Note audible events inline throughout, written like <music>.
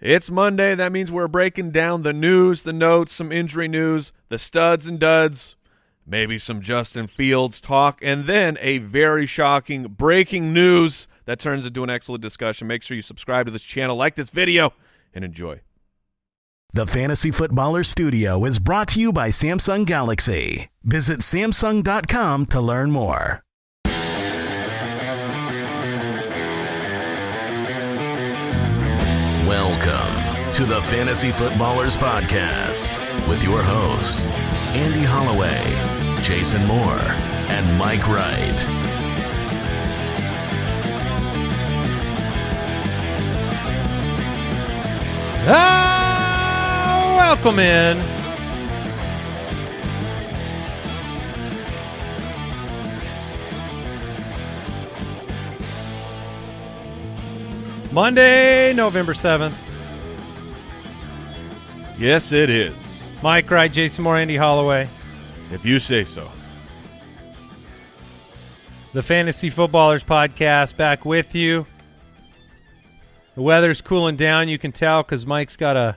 It's Monday. That means we're breaking down the news, the notes, some injury news, the studs and duds, maybe some Justin Fields talk, and then a very shocking breaking news that turns into an excellent discussion. Make sure you subscribe to this channel, like this video, and enjoy. The Fantasy Footballer Studio is brought to you by Samsung Galaxy. Visit Samsung.com to learn more. Welcome to the Fantasy Footballers Podcast with your hosts, Andy Holloway, Jason Moore, and Mike Wright. Ah, welcome in. Monday, November 7th. Yes, it is. Mike Wright, Jason Moore, Andy Holloway. If you say so. The Fantasy Footballers Podcast back with you. The weather's cooling down, you can tell, because Mike's got a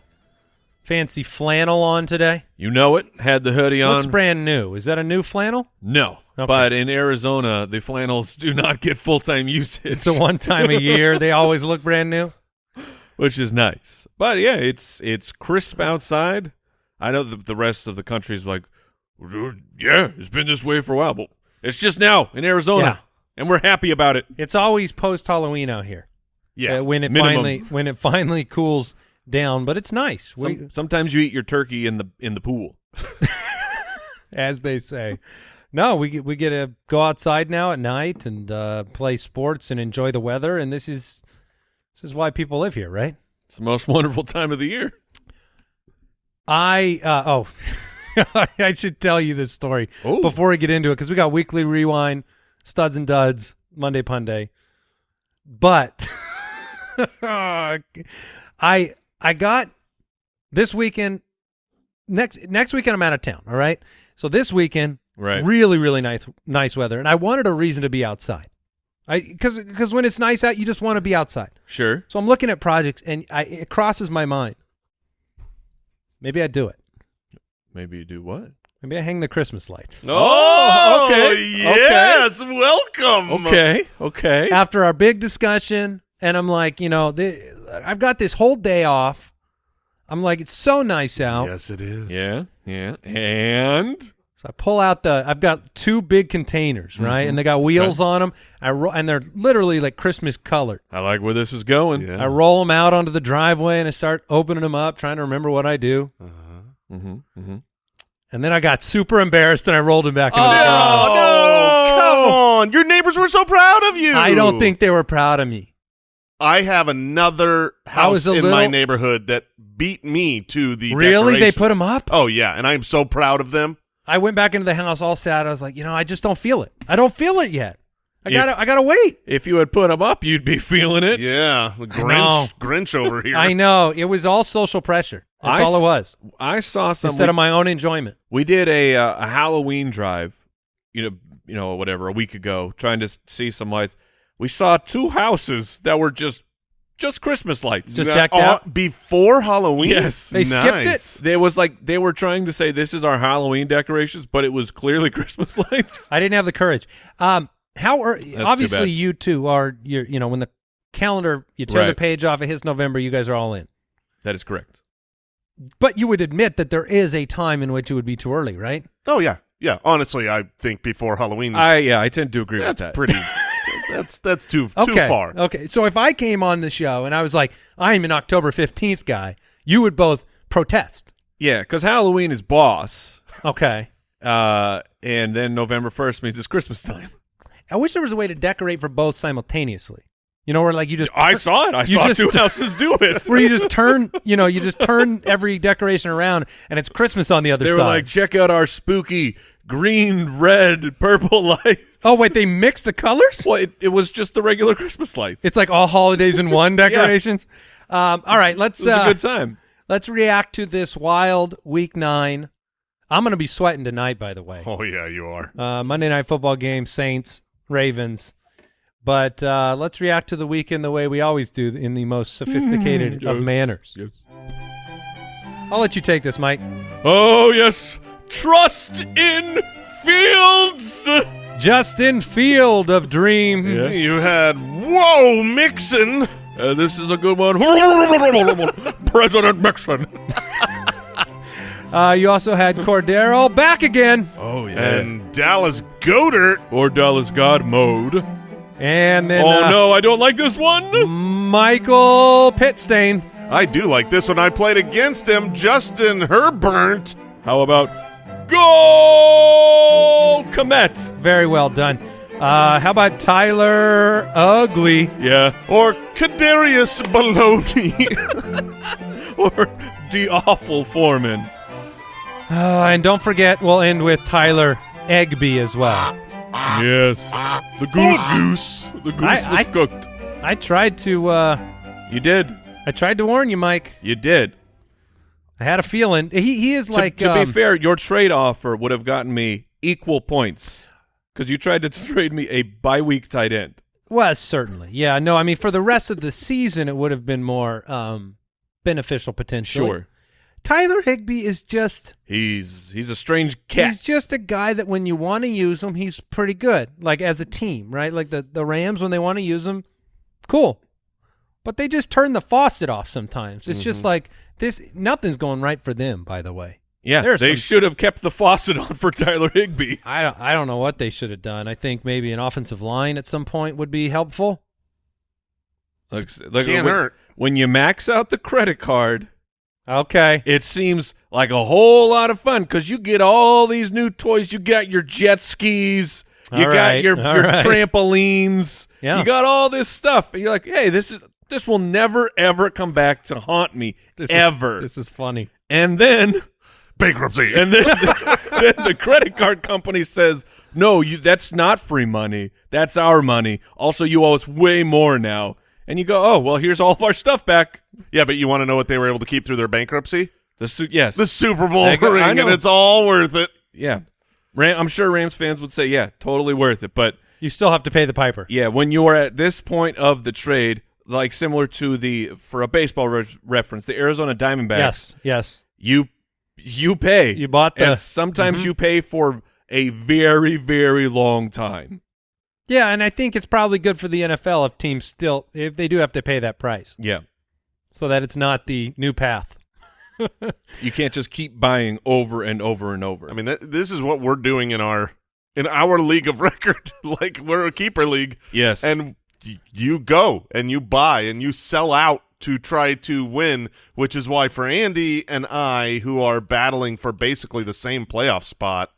fancy flannel on today. You know it. Had the hoodie on. Looks brand new. Is that a new flannel? no. Okay. But in Arizona, the flannels do not get full-time usage. It's a one time a year. They <laughs> always look brand new. which is nice. But yeah, it's it's crisp outside. I know that the rest of the country is like, yeah, it's been this way for a while, but it's just now in Arizona, Yeah. and we're happy about it. It's always post Halloween out here. Yeah, uh, when it minimum. finally when it finally cools down, but it's nice. We, sometimes you eat your turkey in the in the pool. <laughs> as they say. No, we get we get to go outside now at night and uh, play sports and enjoy the weather, and this is this is why people live here, right? It's the most <laughs> wonderful time of the year. I uh, oh, <laughs> I should tell you this story Oh. before we get into it because we got weekly rewind, studs and duds, Monday pun day. but <laughs> I I got this weekend next next weekend I'm out of town. All right, so this weekend Right. really really nice nice weather, and I wanted a reason to be outside. I because because when it's nice out, you just want to be outside. Sure. So I'm looking at projects, and I, it crosses my mind. Maybe I do it. Maybe you do what? Maybe I hang the Christmas lights. Oh, oh, okay, Yes, welcome. Okay. Okay. After our big discussion, and I'm like, you know, the, I've got this whole day off. I'm like, it's so nice out. Yes, it is. Yeah. Yeah. And So I pull out the. I've got two big containers, right, Mhm. and they got wheels on them. I ro- and they're literally like Christmas colored. I like where this is going. Yeah. I roll them out onto the driveway, and I start opening them up, trying to remember what I do. Uh-huh. Mm-hmm. Mm-hmm. And then I got super embarrassed, and I rolled them back into the garage. Oh, come on. Your neighbors were so proud of you. I don't think they were proud of me. I have another house a in my neighborhood that beat me to the Really? They put them up? Oh, yeah, and I'm so proud of them. I went back into the house all sad. I was like, you know, I just don't feel it. I don't feel it yet. I If- gotta, I gotta wait. If you had put them up, you'd be <laughs> feeling it. Yeah, the. Grinch, Grinch over here. I know it was all social pressure. That's I all it was. I saw some. Instead of my own enjoyment. We did a uh, a Halloween drive, you know, you know, whatever, a week ago, trying to see some lights. We saw two houses that were just just Christmas lights. Just Now, decked uh, out? before Halloween. Yes. They skipped it? Nice. There was like they were trying to say this is our Halloween decorations, but it was clearly <laughs> Christmas lights. I didn't have the courage. Um, how are too obviously bad. you two are you you know when the calendar you tear the page off of his November, you guys are all in. That is correct. But you would admit that there is a time in which it would be too early, right? Oh, yeah. Yeah, honestly, I think before Halloween, I yeah, I tend to agree that's with that. pretty. <laughs> that's that's too Okay. too far. Okay. So if I came on the show and I was like, I'm an October 15th guy, you would both protest. Yeah, because Halloween is boss, Okay. uh, and then November first means it's Christmas time. I wish there was a way to decorate for both simultaneously. You know, where like you just I saw it. I You saw just- two houses do it. <laughs> where you just turn, you know, you just turn every decoration around and it's Christmas on the other they were side. like, check out our spooky green, red, purple <laughs> lights. oh wait, they mix the colors? Well, it, it was just the regular Christmas lights. It's like all holidays in one <laughs> decorations. Um, all right, let's it was uh, a good time. let's react to this wild week nine. I'm gonna be sweating tonight, by the way. Oh yeah, you are. Uh, Monday night football game, Saints, Ravens. But uh, let's react to the weekend the way we always do in the most sophisticated of Yes. manners. Yes. I'll let you take this, Mike. Oh yes, trust in Fields. Justin Field of Dreams. Yes. You had whoa Mixon. Uh, this is a good one. <laughs> President Nixon. Uh, you also had Cordero back again. Oh yeah. and Dallas Goddard. or Dallas God mode. And then oh uh, no, I don't like this one. Michael Pittstain. I do like this one. I played against him. Justin Herbert. How about Goal Komet? Very well done. Uh, how about Tyler Ugly? Yeah, Or Kadarius Baloney. <laughs> or the awful Foreman. Uh, and don't forget, we'll end with Tyler Egby as well. Yes, the goose. Goose. The goose I- was I- cooked. I tried to. Uh, You did. I tried to warn you, Mike. You did. I had a feeling he he is To- like. to, um, be fair, your trade offer would have gotten me equal points because you tried to <laughs> trade me a bye week tight end. Well, certainly, yeah. No, I mean for the rest of the season, it would have been more um, beneficial potentially. Sure, Tyler Higbee is just. he's he's a strange cat. He's just a guy that when you want to use him, he's pretty good. Like as a team, right? Like the the Rams when they want to use him, cool. But they just turn the faucet off sometimes. It's Mm-hmm. just like this. Nothing's going right for them. By the way, yeah, they some- should have kept the faucet <laughs> on for Tyler Higbee. I don't. I don't know what they should have done. I think maybe an offensive line at some point would be helpful. Like, like Can't when, hurt. when you max out the credit card, Okay. it seems like a whole lot of fun because you get all these new toys. You got your jet skis, you All got right, your, your right. <laughs> trampolines, Yeah. you got all this stuff, and you're like, hey, this is this will never ever come back to haunt me This is- ever. this is funny. and then Bankruptcy. and then <laughs> then the credit card company says, no, you that's not free money. That's our money. Also, you owe us way more now. And you go, oh well, here's all of our stuff back. yeah, but you want to know what they were able to keep through their bankruptcy? The su- yes, The Super Bowl go- ring, and it's all worth it. Yeah. Ram, I'm sure Rams fans would say, yeah, totally worth it. But You still have to pay the piper. yeah, when you are at this point of the trade, like similar to the, for a baseball re- reference, the Arizona Diamondbacks, Yes. Yes. you you pay. You bought the- And sometimes Mhm. you pay for a very, very long time. Yeah, and I think it's probably good for the NFL if teams still if they do have to pay that price, Yeah. so that it's not the new path. <laughs> You can't just keep buying over and over and over. I mean, th- this is what we're doing in our in our league of <laughs> record. like we're a keeper league, yes. and y- you go and you buy and you sell out to try to win. Which is why for Andy and I, who are battling for basically the same playoff spot,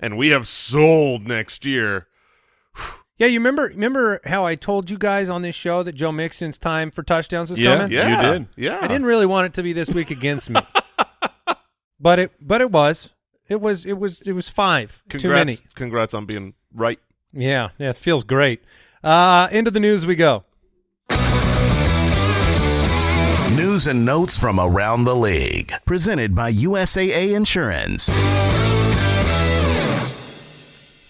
and we have sold next year. <sighs> Yeah, you remember remember how I told you guys on this show that Joe Mixon's time for touchdowns was Yeah, coming? yeah. Yeah, did. Yeah, I didn't really want it to be this week against me, <laughs> but it but it was it was it was it was five Congrats, too many. Congrats on being right. Yeah, yeah, it feels great. Uh, into the news we go. News and notes from around the league. Presented by USAA Insurance.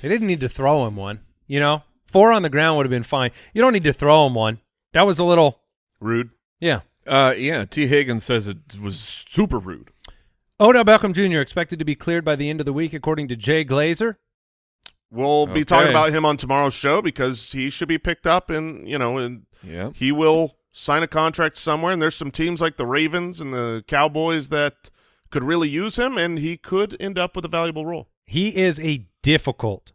They didn't need to throw him one. You know, four on the ground would have been fine. You don't need to throw him one. That was a little, Rude. yeah. uh, yeah, Tee Higgins says it was super rude. Odell Beckham Jr. expected to be cleared by the end of the week, according to Jay Glazer. We'll be talking about him on tomorrow's show because he should be picked up, and you know, and Yeah. he will sign a contract somewhere. And there's some teams like the Ravens and the Cowboys that could really use him, and he could end up with a valuable role. He is a difficult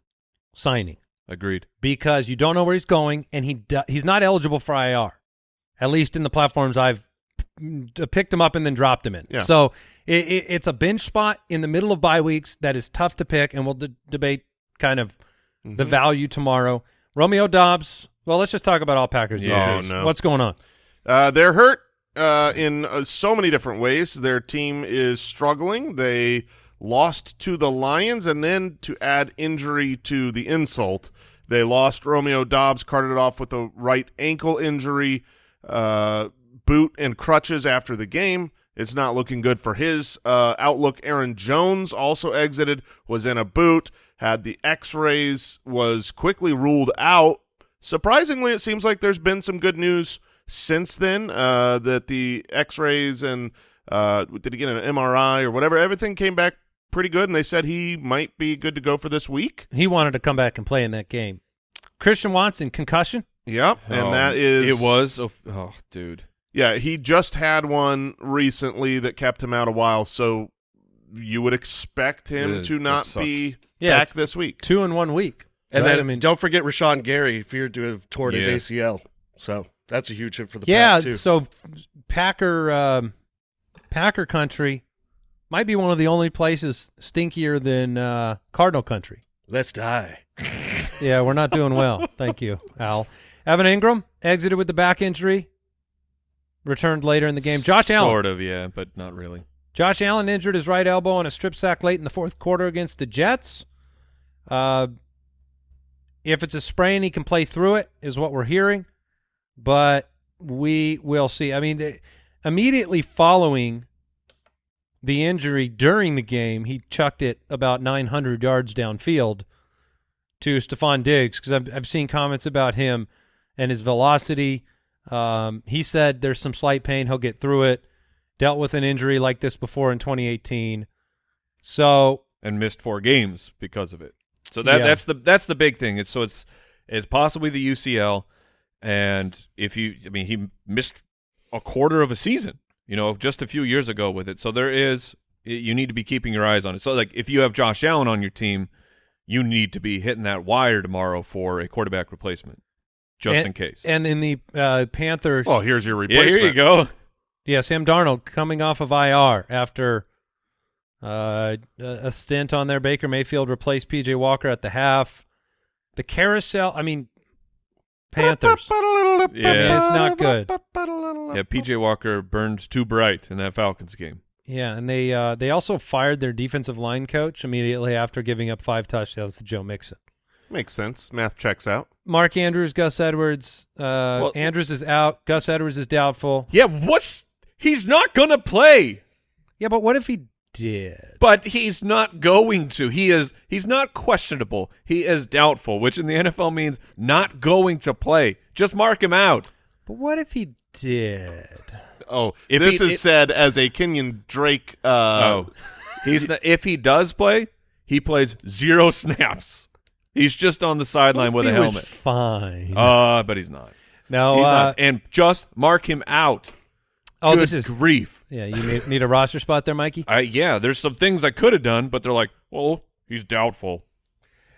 signing Agreed. because you don't know where he's going, and he do, he's not eligible for IR, at least in the platforms I've picked him up and then dropped him in. Yeah. So it, it, it's a bench spot in the middle of bye weeks that is tough to pick, and we'll de- debate kind of the value tomorrow. Romeo Doubs. Well, let's just talk about all Packers. Yeah. Oh, no. What's going on? Uh, they're hurt uh, in uh, so many different ways. Their team is struggling. They lost to the Lions, and then to add injury to the insult, they lost Romeo Doubs, carted off with a right ankle injury, uh, boot and crutches after the game. It's not looking good for his uh, outlook. Aaron Jones also exited, was in a boot, had the X-rays, was quickly ruled out surprisingly, it seems like there's been some good news since then. Uh, that the X-rays and uh, did he get an MRI or whatever? Everything came back pretty good, and they said he might be good to go for this week. He wanted to come back and play in that game. Christian Watson concussion. Yep, and Um, that is it was oh, oh dude Yeah, he just had one recently that kept him out a while, so you would expect him Ugh, to not be Yeah, back this week. Two in one week. And right? then I mean, don't forget Rashan Gary feared to have torn Yeah. his ACL. So that's a huge hit for the yeah. Pack too. So Packer, um, Packer country might be one of the only places stinkier than uh, Cardinal country. Let's die. <laughs> Yeah, we're not doing well. <laughs> Thank you, Al. Evan Engram exited with the back injury. Returned later in the game. Josh Allen. sort of yeah but not really Josh Allen injured his right elbow on a strip sack late in the fourth quarter against the Jets. Uh, if it's a sprain, he can play through it, is what we're hearing. But we will see. I mean, the, immediately following the injury during the game, he chucked it about 900 yards downfield to Stefon Diggs because I've, I've seen comments about him and his velocity. Um, he said there's some slight pain. He'll get through it. Dealt with an injury like this before in 2018. So and missed four games because of it. So that Yeah. that's the that's the big thing. It's so it's it's possibly the UCL, and if you, I mean, he missed a quarter of a season, you know, just a few years ago with it. So there is you need to be keeping your eyes on it. So like if you have Josh Allen on your team, you need to be hitting that wire tomorrow for a quarterback replacement, just and, in case. And in the uh, Panthers, Oh, here's your yeah, replacement. here you go. Yeah, Sam Darnold coming off of IR after uh, a a stint on there. Baker Mayfield replaced PJ Walker at the half. The carousel, I mean, Panthers. Yeah. it's not good. Yeah, PJ Walker burned too bright in that Falcons game. Yeah, and they uh, they also fired their defensive line coach immediately after giving up five touchdowns to Joe Mixon. Makes sense. Math checks out. Mark Andrews, Gus Edwards. Uh, Well- Andrews is out. Gus Edwards is doubtful. Yeah, what's he's not gonna play. Yeah, but what if he did? But he's not going to. He is he's not questionable. He is doubtful, which in the NFL means not going to play. Just mark him out. But what if he did? Oh, If this he- is it- said as a Kenyon Drake. Uh, oh. He's not, if he does play, he plays zero snaps. He's just on the sideline with He a was helmet. fine. Uh, but he's not. no, He's uh, not. And just mark him out. Oh, Good this is grief. yeah. You need, need a roster spot there, Mikey. I, yeah, there's some things I could have done, but they're like, well, he's doubtful.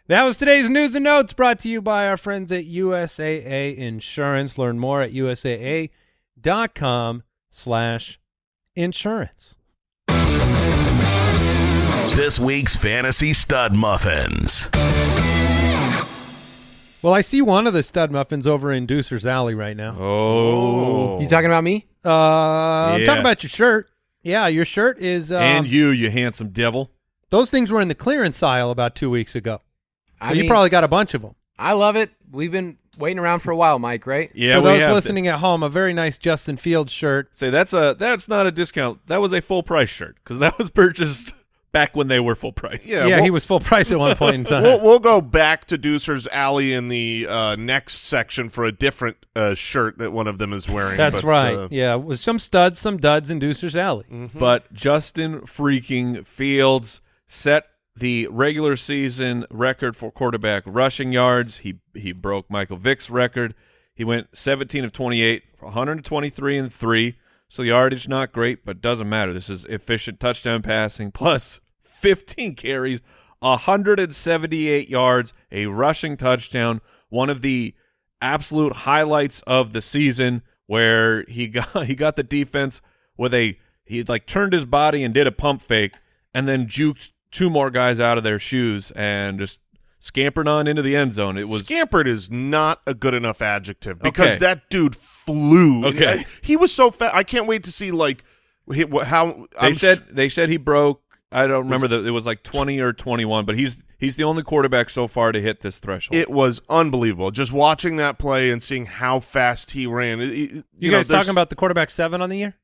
That was today's news and notes brought to you by our friends at USAA Insurance. Learn more at usaa.com slash insurance. This week's Fantasy Stud Muffins. Well, I see one of the stud muffins over in Deucer's Alley right now. Oh. You talking about me? Uh, I'm talking about your shirt. Yeah, your shirt is. Um, and you, you handsome devil. those things were in the clearance aisle about two weeks ago. So I you mean, probably got a bunch of them. I love it. We've been waiting around for a while, Mike. Right? Yeah, For we those have to- listening at home, a very nice Justin Fields shirt. Say that's a that's not a discount. That was a full price shirt because that was purchased back when they were full price. Yeah, Yeah, we'll, he was full price at one point in <laughs> time. We'll, we'll go back to Deucer's Alley in the uh, next section for a different uh, shirt that one of them is wearing. That's but, right. uh, yeah, with some studs, some duds in Deucer's Alley. But Justin freaking Fields set the regular season record for quarterback rushing yards. He he broke Michael Vick's record. He went 17 of 28, 123 and 3. So the yardage not great, but doesn't matter. This is efficient touchdown passing <laughs> plus 15 carries, 178 yards, a rushing touchdown, one of the absolute highlights of the season where he <laughs> got he got the defense with a he like turned his body and did a pump fake and then juked two more guys out of their shoes and just scampered on into the end zone. It was Scampered is not a good enough adjective because Okay. that dude flew. Okay. I- <laughs> he was so fast. I can't wait to see like how they I'm said they said he broke I don't remember that it was like 20 or 21, but he's he's the only quarterback so far to hit this threshold. it was unbelievable. Just watching that play and seeing how fast he ran. It, it- You, you know, guys there's- talking about the quarterback seven on the year?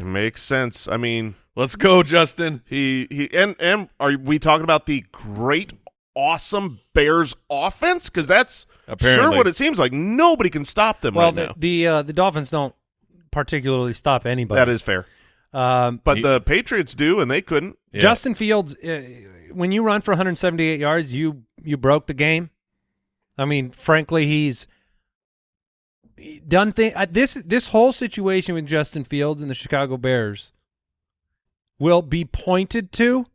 makes sense. I mean, Let's go, Justin. he he and and are we talking about the great awesome Bears offense? Because that's Apparently. sure what it seems like. Nobody can stop them well, right the now. the, uh, the Dolphins don't particularly stop anybody. That is fair. Um, But He- the Patriots do, and they couldn't. Yeah. Justin Fields, uh, when you run for 178 yards, you you broke the game. I mean, frankly, he's done thing. Uh, this this whole situation with Justin Fields and the Chicago Bears will be pointed to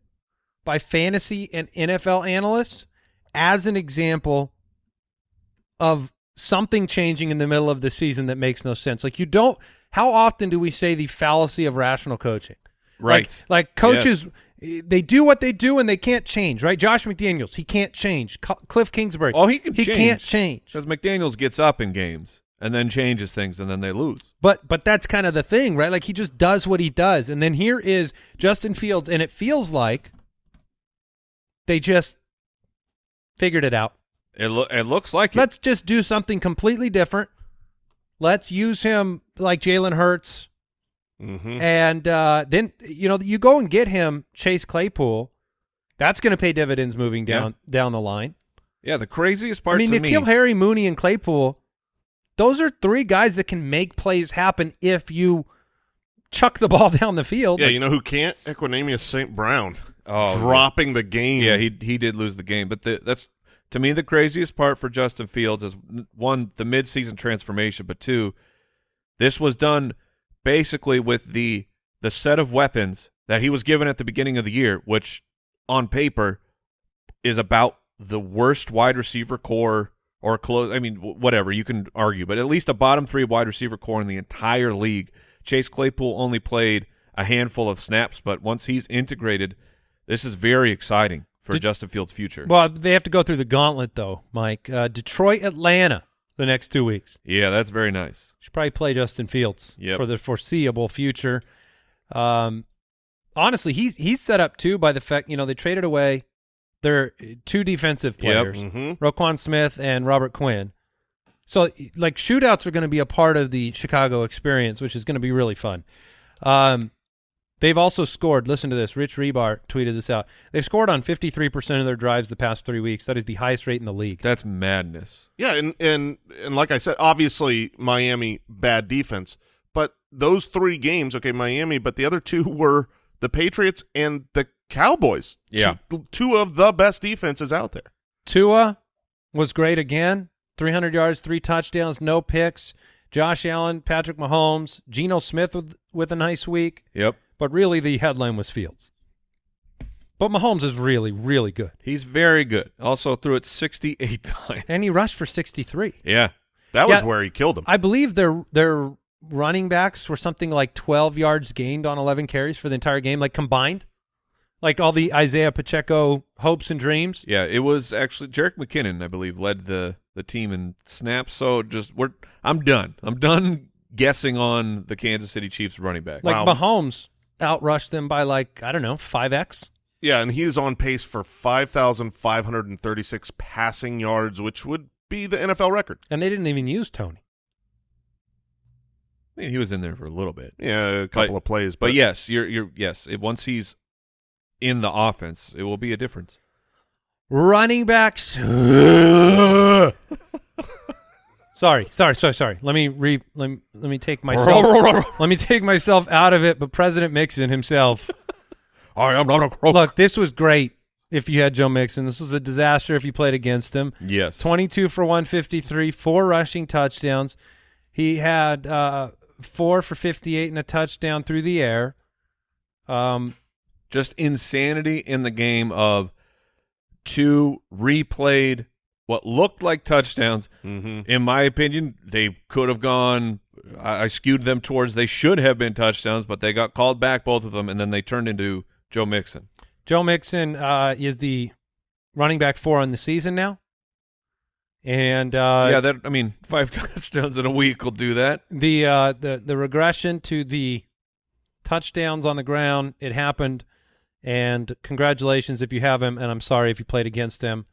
by fantasy and NFL analysts as an example of something changing in the middle of the season that makes no sense. Like you don't. How often do we say the fallacy of rational coaching? Right. Like, like coaches, they do what they do and they can't change, right? Josh McDaniels, he can't change. Cl- Cliff Kingsbury, Oh, he can he change. can't change. Because McDaniels gets up in games and then changes things and then they lose. But but that's kind of the thing, right? Like he just does what he does. And then here is Justin Fields, and it feels like they just figured it out. It, lo- it looks like. Let's just do something completely different. Let's use him like Jalen Hurts. Mm-hmm. And uh, then you know you go and get him Chase Claypool. That's going to pay dividends moving Yeah. down down the line. Yeah, the craziest part I mean, to N'Keal me. Harry, Mooney, and Claypool. Those are three guys that can make plays happen if you chuck the <laughs> ball down the field. Yeah, you know who can't? Equanimeous St. Brown. Oh, dropping the game. Yeah, he he did lose the game, but the, that's to me the craziest part for Justin Fields is one the midseason transformation, but two, this was done basically with the the set of weapons that he was given at the beginning of the year, which on paper is about the worst wide receiver core or close. I mean, whatever you can argue, but at least a bottom three wide receiver core in the entire league. Chase Claypool only played a handful of snaps, but once he's integrated, this is very exciting for Did- Justin Fields' future. Well, they have to go through the gauntlet though, Mike. Uh, Detroit, Atlanta, the next two weeks. yeah, that's very nice. Should probably play Justin Fields Yep. for the foreseeable future. Um, honestly, he's he's set up too by the fact you know they traded away their two defensive Yep. players, Mhm. Roquan Smith and Robert Quinn. So like shootouts are going to be a part of the Chicago experience, which is going to be really fun. Um, they've also scored. Listen to this. Rich Hribar tweeted this out. They've scored on 53% of their drives the past three weeks. That is the highest rate in the league. That's madness. Yeah, and and and like I said, obviously Miami bad defense, but those three games, okay, Miami, but the other two <laughs> were the Patriots and the Cowboys. Yeah. two, two of the best defenses out there. Tua was great again. 300 yards, three touchdowns, no picks. Josh Allen, Patrick Mahomes, Geno Smith with, with a nice week. Yep. But really, the headline was Fields. But Mahomes is really, really good. He's very good. Also threw it 68 <laughs> times. And he rushed for 63. yeah. That was Yeah. where he killed him. I believe their their running backs were something like 12 yards gained on 11 carries for the entire game, like combined. Like all the Isaiah Pacheco hopes and dreams. Yeah, it was actually Jerick McKinnon, I believe, led the the team in snaps. So just we're I'm done. I'm done guessing on the Kansas City Chiefs running back. Like Wow. Mahomes outrushed them by like, I don't know, 5x. yeah, and he's on pace for five thousand five hundred and thirty-six passing yards, which would be the NFL record. And they didn't even use Toney. I mean, he was in there for a little bit. Yeah, a couple But- of plays, But yes, you're you're yes, it, once he's in the offense, it will be a difference. Running backs. <laughs> sorry, sorry, sorry, sorry. Let me re let me, let me take myself let me take myself out of it. But President Mixon himself. <laughs> I am not a crook. Look, this was great. If you had Joe Mixon, this was a disaster. If you played against him, Yes. twenty-two for one fifty-three, four rushing touchdowns. He had uh, four for fifty-eight and a touchdown through the air. Um, just insanity in the game of two replayed what looked like touchdowns. Mm-hmm. In my opinion, they could have gone. I, I skewed them towards they should have been touchdowns, but they got called back both of them, and then they turned into Joe Mixon. Joe Mixon uh, is the running back four on the season now, and uh, yeah, that I mean, five <laughs> touchdowns in a week will do that. the uh, the the regression to the touchdowns on the ground it happened, and congratulations if you have him, and I'm sorry if you played against him.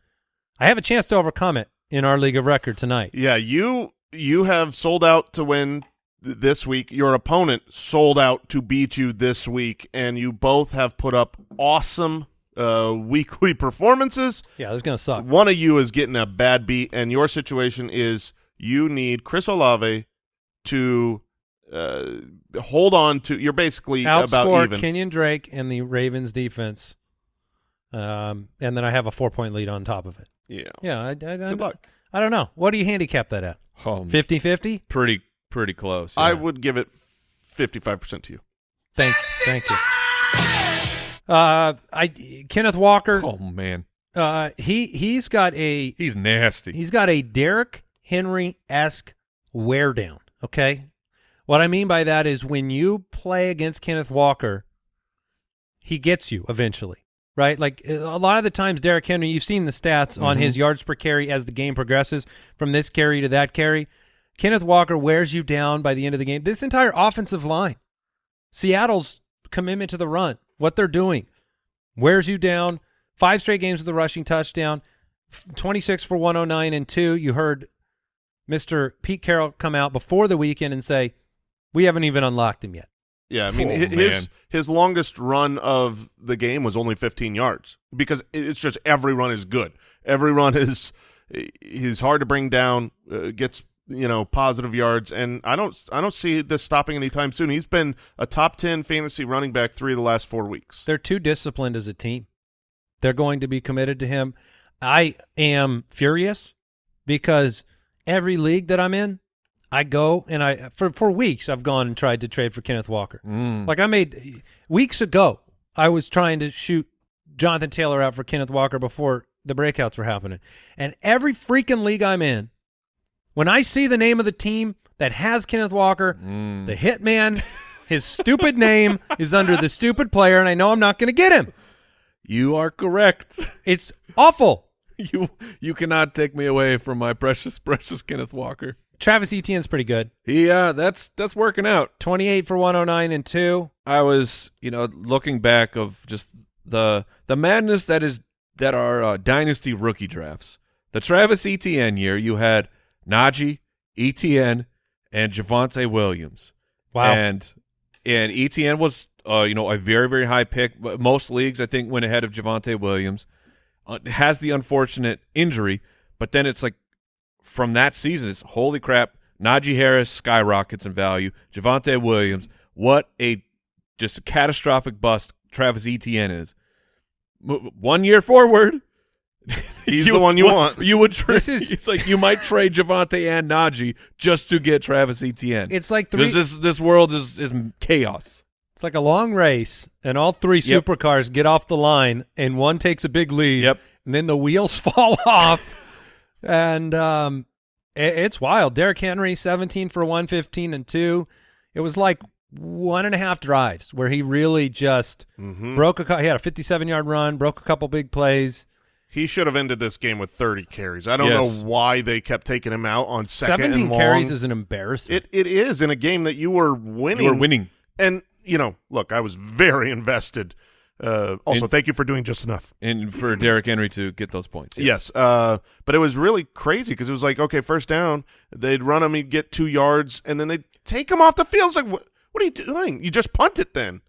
I have a chance to overcome it in our league of record tonight. Yeah, you you have sold out to win th- this week. Your opponent sold out to beat you this week, and you both have put up awesome uh, <laughs> weekly performances. Yeah, it's gonna suck. One of you is getting a bad beat, and your situation is you need Chris Olave to uh, hold on to. You're basically about Outscore even. Kenyon Drake and the Ravens defense, um, and then I have a four point lead on top of it. Yeah. Yeah, I, I, I, Good luck. I don't know. What do you handicap that at? Oh, 50-50? pretty pretty close. I would give it 55% to you. Thank, thank you. Uh, I Kenneth Walker. Oh man, Uh, he he's got a he's nasty. he's got a Derrick Henry esque wear down. Okay, what I mean by that is when you play against Kenneth Walker, he gets you eventually, right? Like a lot of the times, Derrick Henry, you've seen the stats on mm-hmm. his yards per carry as the game progresses from this carry to that carry. Kenneth Walker wears you down by the end of the game. This entire offensive line, Seattle's commitment to the run, what they're doing, wears you down. Five straight games with a rushing touchdown, 26 for 109 and two. You heard Mr. Pete Carroll come out before the weekend and say, we haven't even unlocked him yet. Yeah, I mean Oh, his man. his longest run of the game was only 15 yards because it's just every run is good. Every run <laughs> is he's hard to bring down, uh, gets you know positive yards, and I don't I don't see this stopping anytime soon. He's been a top 10 fantasy running back three of the last four weeks. They're too disciplined as a team. They're going to be committed to him. I am furious because every league that I'm in, I go and I for for weeks I've gone and tried to trade for Kenneth Walker. Mm. Like I made weeks ago, I was trying to shoot Jonathan Taylor out for Kenneth Walker before the breakouts were happening. And every freaking league I'm in, when I see the name of the team that has Kenneth Walker, Mm. the hitman, his stupid name <laughs> is under the stupid player, and I know I'm not going to get him. You are correct. It's awful. <laughs> you you cannot take me away from my precious precious Kenneth Walker. Travis Etienne's pretty good. Yeah, uh that's that's working out. 28 for 109 and 2. I was, you know, looking back of just the the madness that is that are uh, dynasty rookie drafts. The Travis Etienne year, you had Najee, Etienne, and Javonte Williams. Wow. And and Etienne was, uh, you know, a very very high pick. But Most leagues, I think, went ahead of Javonte Williams. Uh, has the unfortunate injury, but then it's like from that season, is holy crap. Najee Harris skyrockets in value. Javonte Williams, what a just a catastrophic bust Travis Etienne is. Mo- One year forward, <laughs> He's the one you would- want. You would trade. This is- <laughs> it's like you might trade Javonte and Najee just to get Travis Etienne. It's like three This this world is is chaos. It's like a long race and all three Yep. supercars get off the line and one takes a big lead. Yep. And then the wheels <laughs> fall off. And um i- it's wild. Derrick Henry, 17 for 115 and 2. It was like one and a half drives where he really just Mhm. broke a he had a 57 yard run, broke a couple big plays. He should have ended this game with 30 carries. I don't Yes. know why they kept taking him out on second 17 and long. carries is an embarrassment. it it is in a game that you were winning. You are winning. And you know, look, I was very <laughs> invested. Uh, also, And- thank you for doing just enough. And for Derrick Henry to get those points. Yes, uh, but it was really crazy because it was like, okay, first down, they'd run him, he'd get two yards, and then they'd take him off the field. It's like, what, what are you doing? You just punt it then.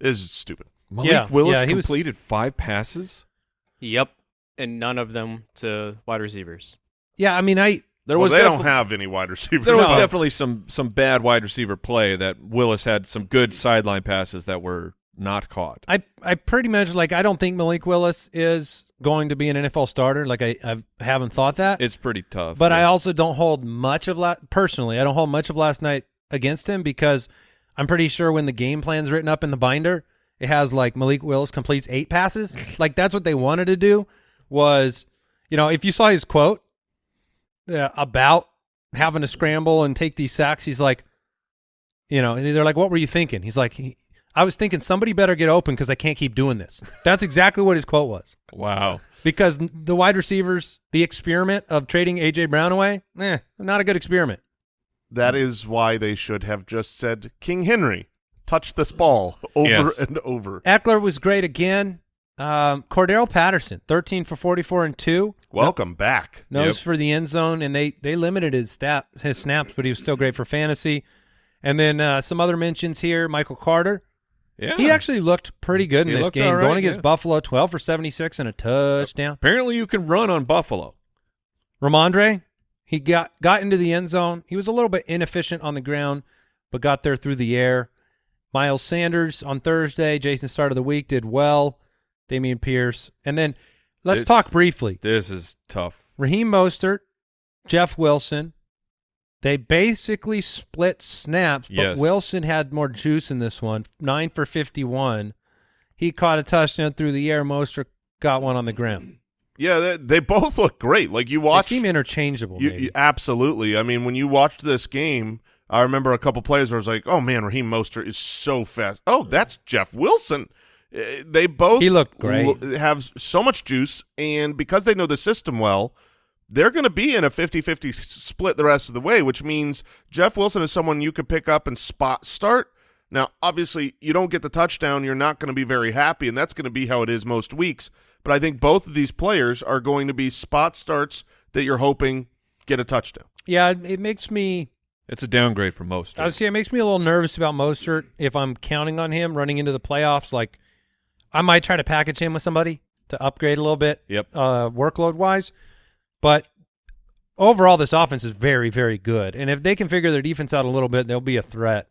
Is stupid. Malik Yeah, Willis yeah, he was- completed five passes. Yep, and none of them to wide receivers. yeah, I mean I There well, was they don't have any wide receivers. there was No. definitely some some bad wide receiver play that Willis had some good sideline passes that were not caught. I I pretty much like I don't think Malik Willis is going to be an NFL starter. Like I I haven't thought that. It's pretty tough. But I also don't hold much of la- personally. I don't hold much of last night against him because I'm pretty sure when the game plan's written up in the binder, it has like Malik Willis completes eight passes. <laughs> like that's what they wanted to do. Was you know if you saw his quote uh, about having to scramble and take these sacks, he's like, you know, and they're like, "What were you thinking?" He's like, he, "I was thinking somebody better get open because I can't keep doing this." That's exactly what his quote was wow. because the wide receivers, the experiment of trading AJ Brown away, eh, not a good experiment. That is why they should have just said King Henry touch this ball <laughs> over Yes. and over. Ekeler was great again. Um, Cordarrelle Patterson, thirteen for forty-four and two, Welcome back. nose Yep. for the end zone, and they they limited his stat his snaps, but he was still great for fantasy. And then uh, some other mentions here: Michael Carter, Yeah. He actually looked pretty good in He this game, right, going against yeah. Buffalo, 12 for 76 and a touchdown. Apparently, you can run on Buffalo. Rhamondre, he got got into the end zone. He was a little bit inefficient on the ground, but got there through the air. Miles Sanders on Thursday, Jason start of the week, did well. Dameon Pierce. And then let's It's- talk briefly. This is tough. Raheem Mostert, Jeff Wilson. They basically split snaps, but Yes. Wilson had more juice in this one. Nine for 51. He caught a touchdown through the air. Mostert got one on the ground. Yeah, they, they both look great. Like you They watch, seem interchangeable. you, maybe. you- absolutely. I mean, when you watched this game, I remember a couple plays where I was like, "Oh man, Raheem Mostert is so fast." Oh, that's Jeff Wilson. Uh, They both He looked great. have so much juice, and because they know the system well, they're going to be in a 50-50 s- split the rest of the way, which means Jeff Wilson is someone you could pick up and spot start. Now, obviously, you don't get the touchdown, you're not going to be very happy, and that's going to be how it is most weeks. But I think both of these players are going to be spot starts that you're hoping get a touchdown. yeah, it, it makes me It's a downgrade for most. I would say it makes me a little nervous about Mostert if I'm counting on him running into the playoffs. Like, I might try to package him with somebody to upgrade a little bit, Yep. uh, workload wise. But overall, this offense is very, very good. And if they can figure their defense out a little bit, they'll be a threat.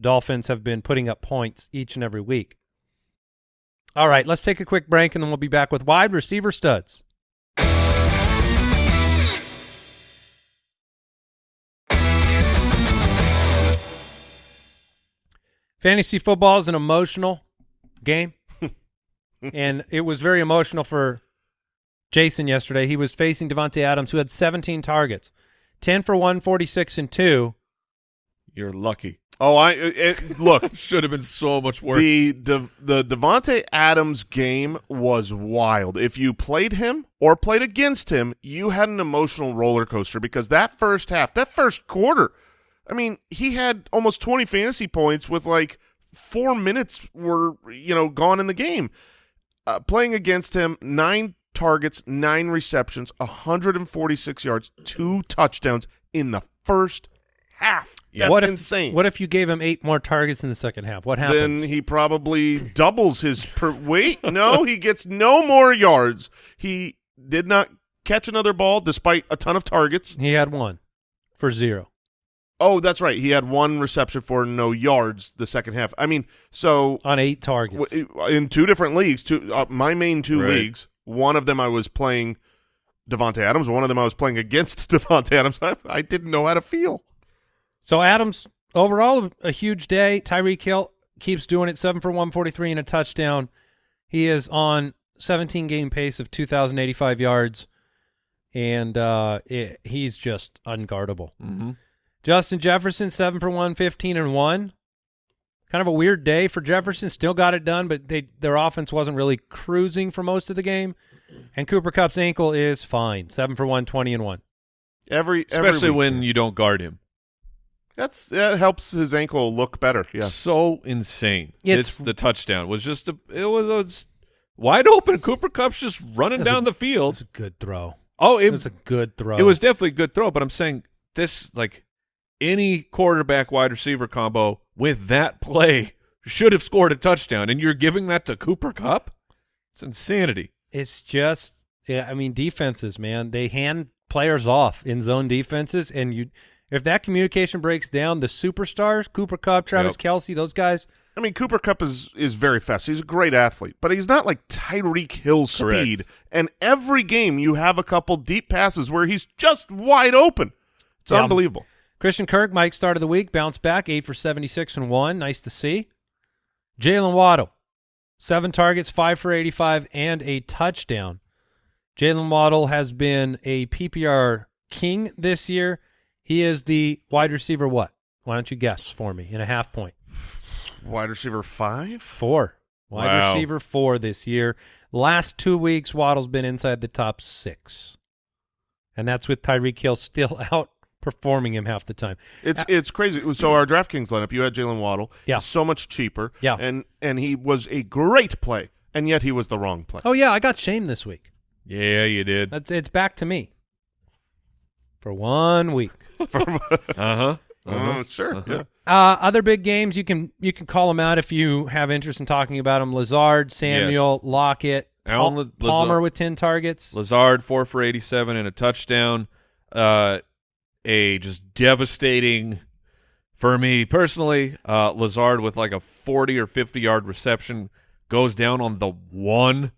Dolphins have been putting up points each and every week. All right, let's take a quick break, and then we'll be back with wide receiver studs. Fantasy football is an emotional game, <laughs> and it was very emotional for Jason yesterday. He was facing Davante Adams, who had 17 targets, 10 for 146 and two. You're lucky. Oh, I it, look. <laughs> Should have been so much worse. The De, the Davante Adams game was wild. If you played him or played against him, you had an emotional roller coaster because that first half, that first quarter, I mean, he had almost 20 fantasy points with like 4 minutes were, you know, gone in the game. Uh, playing against him, 9 targets, 9 receptions, 146 yards, 2 touchdowns in the first half. That's what if, insane. What if you gave him eight more targets in the second half? What happens? then he probably doubles his per wait no he gets no more yards he did not catch another ball despite a ton of targets he had one for zero. oh that's right he had one reception for no yards the second half i mean so on eight targets. in two different leagues two uh, my main two Right. leagues one of them i was playing Davante Adams. One of them I was playing against <laughs> Davante Adams. I, I didn't know how to feel. So Adams overall a huge day. Tyreek Hill keeps doing it, seven for one forty three and a touchdown. He is on seventeen game pace of two thousand eighty five yards, and uh, it, he's just unguardable. mm-hmm. Justin Jefferson seven for one fifteen and one. Kind of a weird day for Jefferson. Still got it done, but they their offense wasn't really cruising for most of the game. And Cooper Kupp's ankle is fine, seven for one twenty and one. Every every Especially week. when you don't guard him. that's that helps his ankle look better. Yeah. So insane. It's- It's, the touchdown was just a. It was a s- wide open. Cooper Kupp's just running That's a- down the field. It's a good throw. Oh, It it, was a good throw. it was definitely a good throw. But I'm saying this like any quarterback wide receiver combo with that play should have scored a touchdown, and you're giving that to Cooper Kupp. It's insanity. It's just, yeah. I mean, defenses, man, they hand players off in zone defenses, and you, if that communication breaks down, the superstars, Cooper Kupp, Travis Yep. Kelce, those guys, I mean, Cooper Kupp is is very fast. He's a great athlete, but he's not like Tyreek Hill Correct. speed. And every game, you have a couple deep passes where he's just wide open. It's Yeah. unbelievable. Christian Kirk, Mike, start of the week, bounced back, eight for seventy-six and one, nice to see. Jaylen Waddle, seven targets, five for eighty-five, and a touchdown. Jaylen Waddle has been a PPR king this year. He is the wide receiver. What? Why don't you guess for me in a half point? Wide receiver five. Four. Wide Wow. receiver four this year. Last two weeks, Waddle's been inside the top six. And that's with Tyreek Hill still <laughs> outperforming him half the time. It's Uh, it's crazy. So our DraftKings lineup, you had Jaylen Waddle. Yeah. so much cheaper. Yeah. and and he was a great play, and yet he was the wrong play. Oh, yeah, I got shamed this week. Yeah, you did. Uh That's It's back to me for one week. Uh huh. Uh, sure. Uh-huh. Yeah. Uh, other big games you can you can call them out if you have interest in talking about them. Lazard, Samuel, Lockett, Alan La- Palmer Lazard- with ten targets. Lazard four for eighty seven and a touchdown. Uh, a just devastating for me personally. Uh, Lazard with like a forty or fifty yard reception goes down on the one,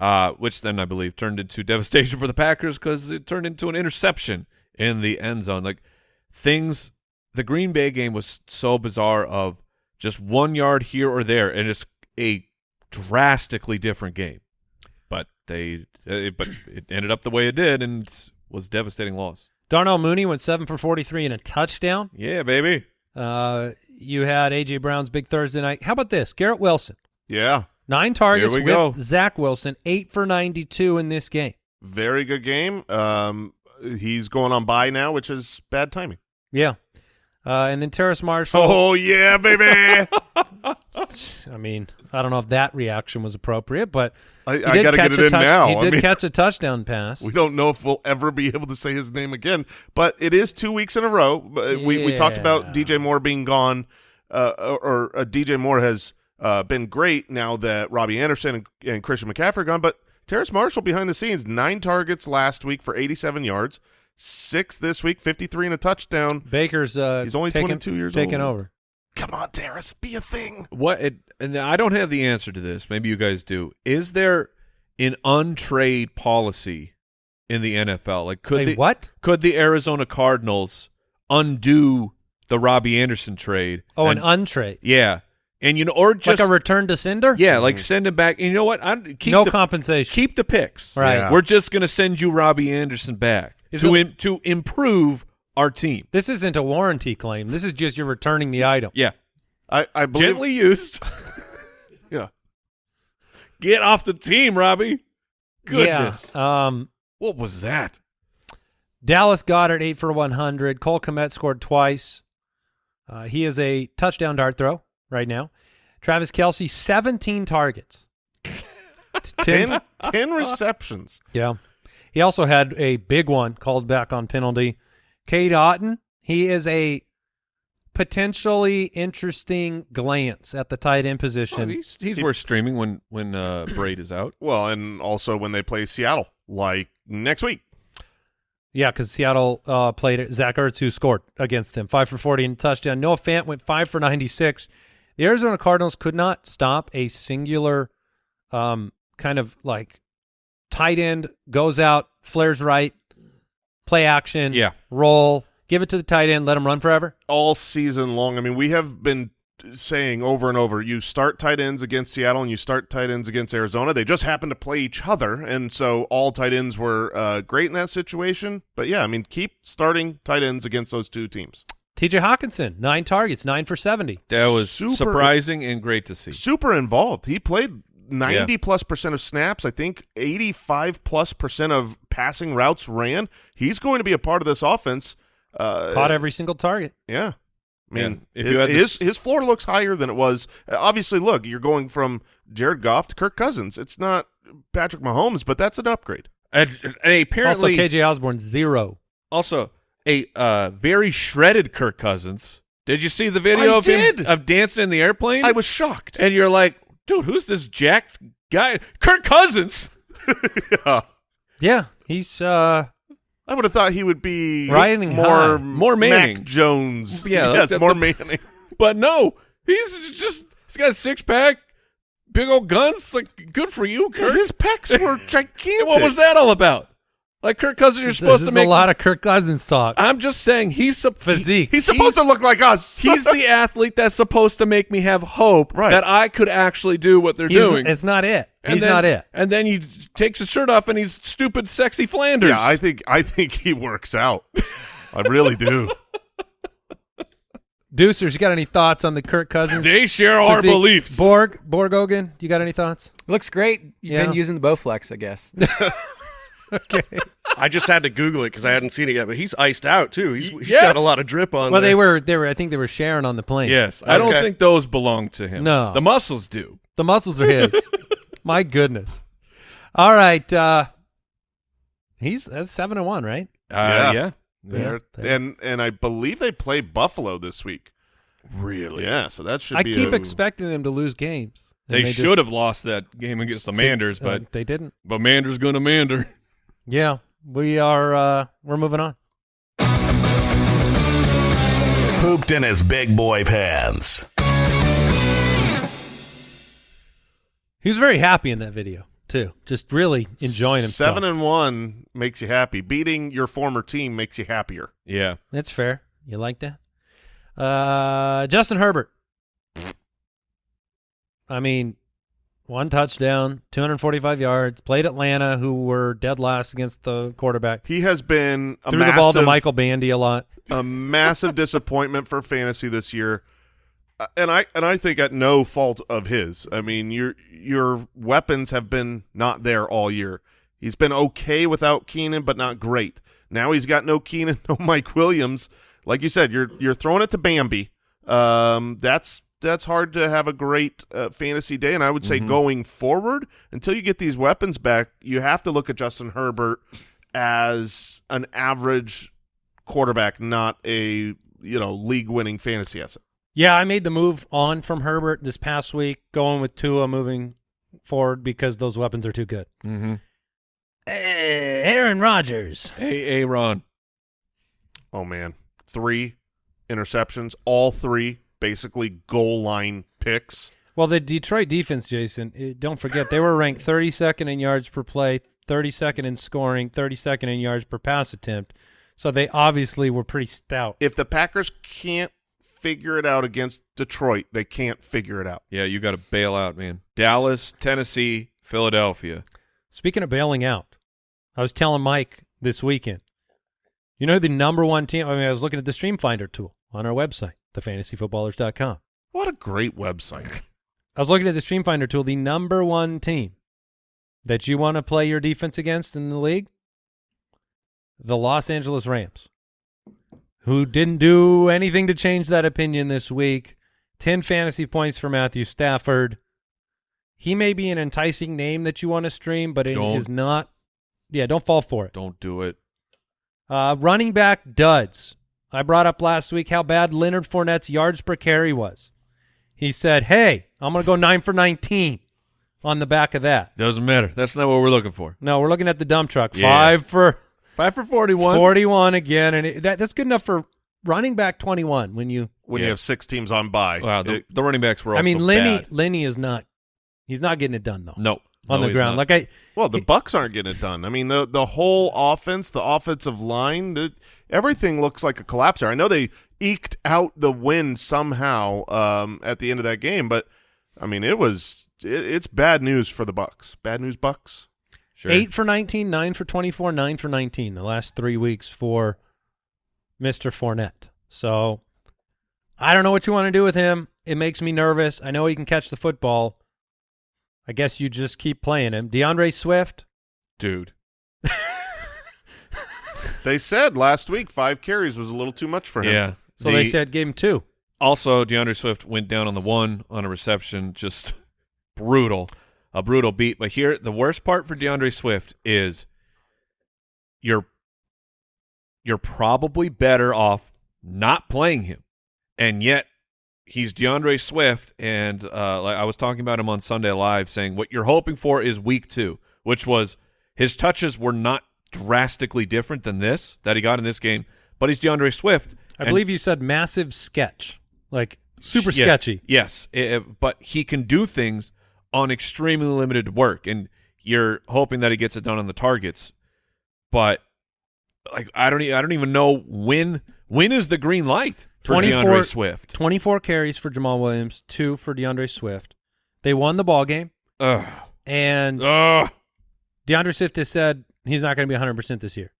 uh, which then I believe turned into <laughs> devastation for the Packers because it turned into an interception in the end zone. Like things, the Green Bay game was so bizarre of just one yard here or there, and it's a drastically different game but they uh, but it ended up the way it did and was devastating loss. Darnell Mooney went seven for forty three and a touchdown. Yeah, baby. Uh, you had AJ Brown's big Thursday night. How about this? Garrett Wilson, Yeah. nine targets we with go. Zach Wilson, eight for ninety two in this game. Very good game. Um, he's going on bye now, which is bad timing. Yeah. Uh, and then Terrace Marshall. Oh yeah, baby. <laughs> I mean, I don't know if that reaction was appropriate, but I, I did got to catch get a it in touch- now. He I did mean, catch a <laughs> touchdown pass. we don't know if we'll ever be able to say his name again, but it is two weeks in a row. Uh, We we talked about DJ Moore being gone, uh, or, or uh, DJ Moore has uh, been great now that Robbie Anderson and, and Christian McCaffrey are gone. But Terrace Marshall behind the scenes, nine targets last week for 87 yards, six this week, 53 and a touchdown. Baker's uh, He's only taking, 22 years taking old. over. Come on, Terrace, be a thing. What it and I don't have the answer to this. Maybe you guys do. Is there an untrade policy in the NFL? Like could Wait, the, what? could the Arizona Cardinals undo the Robbie Anderson trade? Oh, and, an untrade. yeah, and you know, or just like a return to sender? yeah, like send him back. And you know what? I keep no the, compensation. keep the picks. Right. Yeah. We're just gonna send you Robbie Anderson back Is to it- im- to improve our team. This isn't a warranty claim. This is just you're returning the item. Yeah, I, I believe. gently used. <laughs> Yeah. Get off the team, Robbie. Goodness. Yeah. Um, What was that? Dallas Goedert eight for one hundred. Cole Kmet scored twice. Uh, he is a touchdown dart throw right now. Travis Kelce seventeen targets. <laughs> Ten- 10, 10 receptions. Yeah. He also had a big one called back on penalty. Cade Otton, he is a potentially interesting glance at the tight end Oh, position. he's he's worth streaming when when uh, <clears throat> Brate is out. Well, and also when they play Seattle, like next week. yeah, because Seattle uh, played. Zach Ertz, who scored against him, five for 40 and touchdown. Noah Fant went five for 96. The Arizona Cardinals could not stop a singular um, kind of like tight end goes out, flares right, play action, Yeah. roll, give it to the tight end, let him run forever. all season long. I mean, we have been saying over and over, you start tight ends against Seattle and you start tight ends against Arizona. They just happen to play each other, and so all tight ends were uh, great in that situation. But yeah, I mean, keep starting tight ends against those two teams. TJ Hockenson, nine targets, nine for 70. That was Super- surprising and great to see. Super involved. He played 90 plus percent of snaps. I think 85 plus percent of passing routes ran. He's going to be a part of this offense. Uh, Caught every single target. Yeah. I mean, Yeah. If his, you had his, his floor looks higher than it was. Uh, Obviously, look, you're going from Jared Goff to Kirk Cousins. It's not Patrick Mahomes, but that's an upgrade. And, and apparently, also, KJ Osborn, zero. also a uh, very shredded Kirk Cousins. Did you see the video I of him of dancing in the airplane? I was shocked. and you're like, dude, who's this jacked guy? Kirk Cousins. yeah. <laughs> Yeah, he's uh I would have thought he would be Riding more high. More Manning. Mac Jones. <laughs> Yeah, yes, that's- more that's- Manning. <laughs> But no, he's just he's got a six pack, big old guns. Like good for you, Kirk. His pecs were gigantic. what was that all about? Like Kirk Cousins, you're there's, supposed to make a lot of Kirk Cousins talk. I'm just saying he's sup- Physique. He's supposed to look like us. <laughs> He's the athlete that's supposed to make me have hope Right. that I could actually do what they're He's- doing. It's not it. And he's then- not it. And then he takes his shirt off and he's stupid, sexy Flanders. yeah, I think I think he works out. I really do. <laughs> Deucers, you got any thoughts on the Kirk Cousins? they share our physique? beliefs. Borg, Borgogan, do you got any thoughts? Looks great. You've Yeah. been using the Bowflex, I guess. <laughs> Okay. <laughs> I just had to Google it because I hadn't seen it yet. But he's iced out too. He's, he's Yes. got a lot of drip on. well, there. they were they were I think they were sharing on the plane. yes, I don't think those belong to him. No. the muscles do. The muscles are his. <laughs> My goodness. All right. Uh he's that's seven and one, right? Uh, Yeah. yeah, They're, they- and and I believe they play Buffalo this week. Really? Yeah, so that should I be. keep a, expecting them to lose games. and They, just- should have lost that game against the Manders, uh, but they didn't. but Manders gonna mander. Yeah, we are. uh We're moving on. Pooped in his big boy pants. He was very happy in that video too. Just really enjoying himself. Seven and one makes you happy. Beating your former team makes you happier. Yeah. That's fair. You like that? Uh, Justin Herbert. I mean, one touchdown, 245 yards. Played Atlanta, who were dead last against the quarterback. He has been a Threw massive, the ball to Michael Bandy a lot. a massive <laughs> disappointment for fantasy this year. Uh, And I and I think at no fault of his. I mean, your your weapons have been not there all year. He's been okay without Keenan, but not great. Now he's got no Keenan, <laughs> no Mike Williams. Like you said, you're you're throwing it to Bambi. Um, that's that's hard to have a great uh, fantasy day. And I would say going forward, until you get these weapons back, you have to look at Justin Herbert as an average quarterback, not a you know league winning fantasy asset. Yeah, I made the move on from Herbert this past week, going with Tua moving forward because those weapons are too good. Mm-hmm. Aaron Rodgers. Hey, Aaron. Oh man, three interceptions, all three basically goal line picks. Well, the Detroit defense, Jason, eh, don't forget, they were ranked 32nd in yards per play, 32nd in scoring, 32nd in yards per pass attempt. So they obviously were pretty stout. If the Packers can't figure it out against Detroit, they can't figure it out. Yeah, you got to bail out, man. Dallas, Tennessee, Philadelphia. Speaking of bailing out, I was telling Mike this weekend, you know the number one team? I mean, I was looking at the Stream Finder tool on our website, thefantasyfootballers.com. What a great website. I was looking at the Stream Finder tool, the number one team that you want to play your defense against in the league, the Los Angeles Rams, who didn't do anything to change that opinion this week. 10 fantasy points for Matthew Stafford. He may be an enticing name that you want to stream, but it Don't. is not. Yeah, don't fall for it. Don't do it. Uh, running back duds. I brought up last week how bad Leonard Fournette's yards per carry was. He said, "Hey, I'm going to go nine for 19 on the back of that." Doesn't matter. That's not what we're looking for. No, we're looking at the dump truck. Yeah. Five for Five for 41. 41 again, and it, that that's good enough for running back 21. When you, When Yeah. you have six teams on bye. Wow, the, It- the running backs were also I mean, Lenny bad. Lenny is not. He's not getting it done though. No. on No, the ground. not. Like I, well, the Bucks aren't getting it done. I mean, the the whole offense, the offensive line, the, everything looks like a collapse there. I know they eked out the win somehow um, at the end of that game, but I mean, it was it, it's bad news for the Bucks. Bad news, Bucks. Sure. eight for 19, nine for 24, nine for 19 the last three weeks for Mister Fournette. So I don't know what you want to do with him. It makes me nervous. I know he can catch the football. I guess you just keep playing him. D'Andre Swift. Dude. They said last week five carries was a little too much for him. Yeah. So they said game two. Also, D'Andre Swift went down on the one on a reception. Just <laughs> brutal. A brutal beat. But here, the worst part for D'Andre Swift is you're you're probably better off not playing him. And yet he's D'Andre Swift and uh like I was talking about him on Sunday Live saying what you're hoping for is week 2, which was his touches were not drastically different than this that he got in this game, but he's D'Andre Swift. I believe you said massive sketch, like super Yeah, sketchy. Yes, it- it- but he can do things on extremely limited work, and you're hoping that he gets it done on the targets. But like, I don't, e- I don't even know when. When is the green light for 24 D'Andre Swift? 24 carries for Jamaal Williams, two for D'Andre Swift. They won the ball game, Ugh, and ugh. D'Andre Swift has said he's not going to be 100% this year.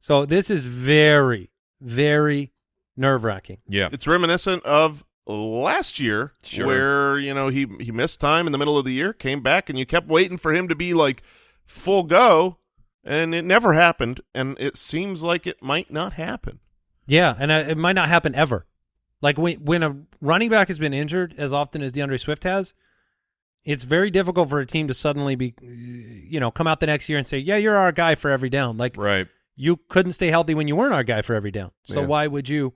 So this is very, very nerve wracking. Yeah, It's reminiscent of last year Sure. where, you know, he he missed time in the middle of the year, came back and you kept waiting for him to be like full go and it never happened and it seems like it might not happen. Yeah, and uh, it might not happen ever. Like when when a running back has been injured as often as D'Andre Swift has, it's very difficult for a team to suddenly be, you know, come out the next year and say, "Yeah, you're our guy for every down." Like right. you couldn't stay healthy when you weren't our guy for every down. So Yeah. why would you?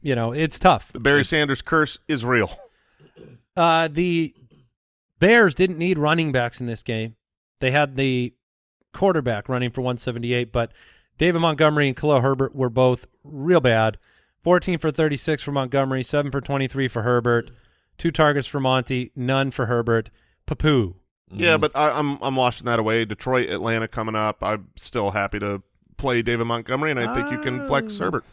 You know, it's tough. The Barry Sanders curse is real. Uh, the Bears didn't need running backs in this game. They had the quarterback running for 178, but David Montgomery and Khalil Herbert were both real bad. 14 for 36 for Montgomery, 7 for 23 for Herbert, two targets for Monty, none for Herbert. Papu. Yeah, but I, I'm I'm washing that away. Detroit, Atlanta coming up. I'm still happy to play David Montgomery, and I think you can flex Oh. Herbert.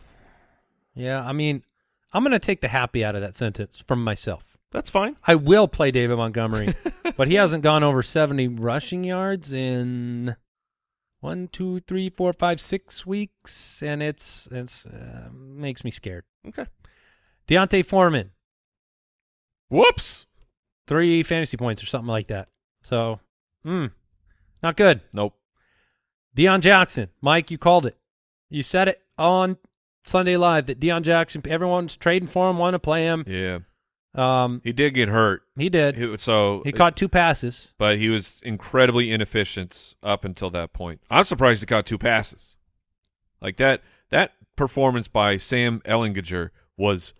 Yeah, I mean, I'm going to take the happy out of that sentence from myself. That's fine. I will play David Montgomery, <laughs> but he hasn't gone over 70 rushing yards in one, two, three, four, five, six weeks, and it's it's uh, makes me scared. Okay. D'Onta Foreman, Whoops. three fantasy points or something like that. So, hmm, not good. Nope. Deon Jackson, Mike, you called it. You said it on Sunday Live that Deon Jackson, everyone's trading for him, want to play him. Yeah. Um, He did get hurt. he did. He- so He caught two passes. but he was incredibly inefficient up until that point. I'm surprised he caught two passes. Like that that performance by Sam Ehlinger was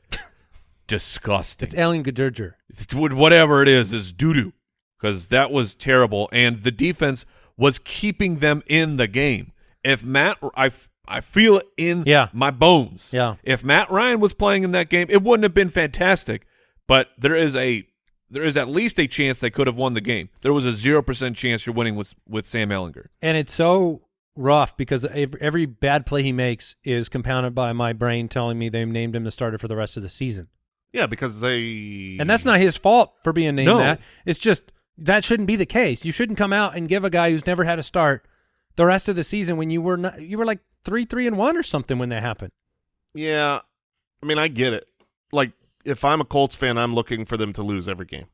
disgusting. It's Allen Gadurger. Would- whatever it is is doo doo because that was terrible, and the defense was keeping them in the game. If Matt, I, I feel it in Yeah. my bones. Yeah. If Matt Ryan was playing in that game, it wouldn't have been fantastic, but there is a there is at least a chance they could have won the game. There was a zero percent chance you're winning with with Sam Ehlinger. And it's so rough because every bad play he makes is compounded by my brain telling me they named him the starter for the rest of the season. Yeah, because they And that's not his fault for being named No. that. It's just that shouldn't be the case. You shouldn't come out and give a guy who's never had a start the rest of the season when you were not you were like 3 3 and 1 or something when that happened. Yeah, I mean, I get it. Like, if I'm a Colts fan, I'm looking for them to lose every game.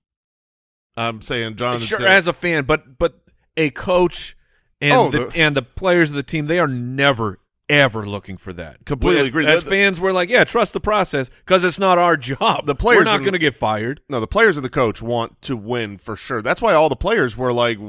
I'm saying Jonathan. sure, Taylor- as a fan, but but a coach and Oh, the, the- and the players of the team, they are never ever looking for that. Completely As- agree. As The- fans, we're like, yeah, trust the process because it's not our job. The players we're not going to get fired. no, the players and the coach want to win for sure. That's why all the players were like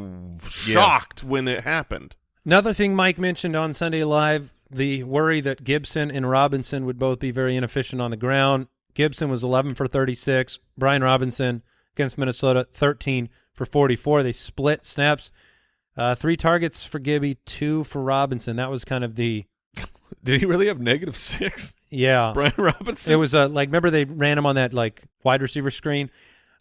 shocked when it happened. Another thing Mike mentioned on Sunday Live, the worry that Gibson and Robinson would both be very inefficient on the ground. Gibson was 11 for 36. Brian Robinson against Minnesota, 13 for 44. They split snaps. Uh, three targets for Gibby, two for Robinson. That was kind of the Did he really have negative six? yeah. <laughs> Brian Robinson. It was uh, like remember they ran him on that like wide receiver screen.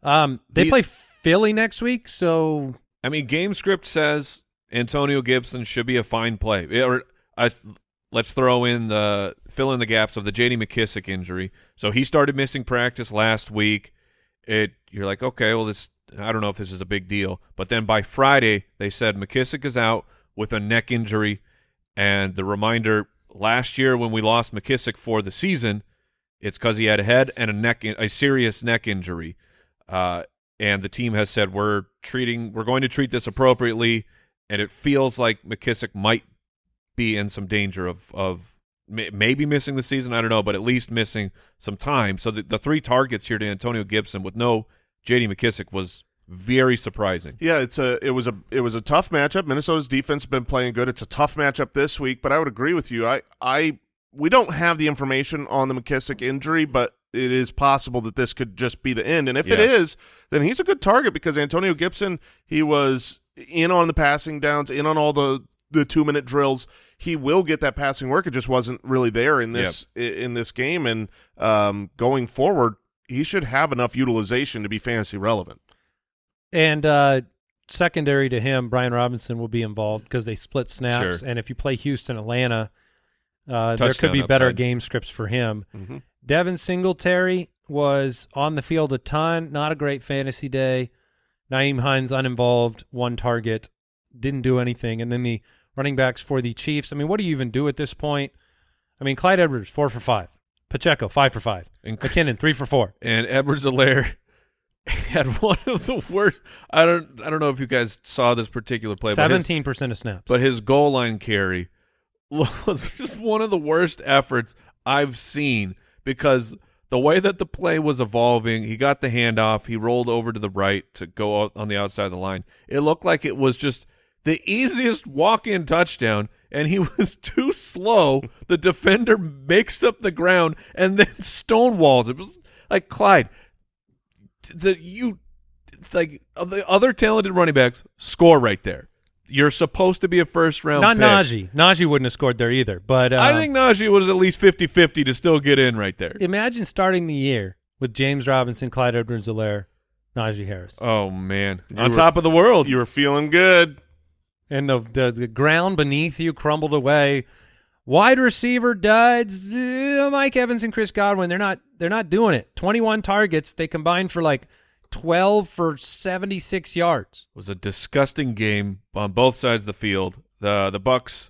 Um, they The- play Philly next week, so I mean, game script says Antonio Gibson should be a fine play. Yeah, Or I, let's throw in the fill in the gaps of the J.D. McKissic injury. So he started missing practice last week. It you're like, okay, well, this I don't know if this is a big deal, but then by Friday they said McKissic is out with a neck injury, and the reminder last year when we lost McKissic for the season, it's because he had a head and a neck a serious neck injury. Uh, and the team has said we're treating we're going to treat this appropriately and it feels like McKissic might be in some danger of of maybe missing the season I don't know but at least missing some time so the, the three targets here to Antonio Gibson with no JD McKissic was very surprising Yeah, it's a it was a it was a tough matchup. Minnesota's defense has been playing good. It's a tough matchup this week, but I would agree with you. I I we don't have the information on the McKissic injury, but it is possible that this could just be the end. And if it Yeah. is, then he's a good target because Antonio Gibson, he was in on the passing downs, in on all the the two minute drills. He will get that passing work. It just wasn't really there in this i in this game. And um, going forward, he should have enough utilization to be fantasy relevant. And uh, secondary to him, Brian Robinson will be involved because they split snaps. Sure. And if you play Houston, Atlanta, uh, there could be better game scripts for him. Mhm. Devin Singletary was on the field a ton. Not a great fantasy day. Nyheim Hines uninvolved, one target, didn't do anything. And then the running backs for the Chiefs. I mean, what do you even do at this point? I mean, Clyde Edwards four for five, Pacheco five for five, and, McKinnon three for four. and Edwards-Helaire <laughs> had one of the worst I don't I don't know if you guys saw this particular play Seventeen percent of snaps. but his goal line carry <laughs> was just one of the worst efforts I've seen because the way that the play was evolving, he got the handoff, he rolled over to the right to go on the outside of the line. It looked like it was just the easiest walk-in touchdown, and he <laughs> was too slow. The defender makes up the ground and then stonewalls. It was like Clyde. The you like the other talented running backs score right there. You're supposed to be a first round. Not pick. Najee. Najee wouldn't have scored there either. But uh, I think Najee was at least 50-50 to still get in right there. imagine starting the year with James Robinson, Clyde Edwards-Helaire, Najee Harris, Oh man, You on were- top of the world. You were feeling good. and the, the the ground beneath you crumbled away. Wide receiver duds, uh, Mike Evans and Chris Godwin. They're not they're not doing it. Twenty one targets. They combined for like twelve for seventy six yards. It was a disgusting game on both sides of the field. The the Bucks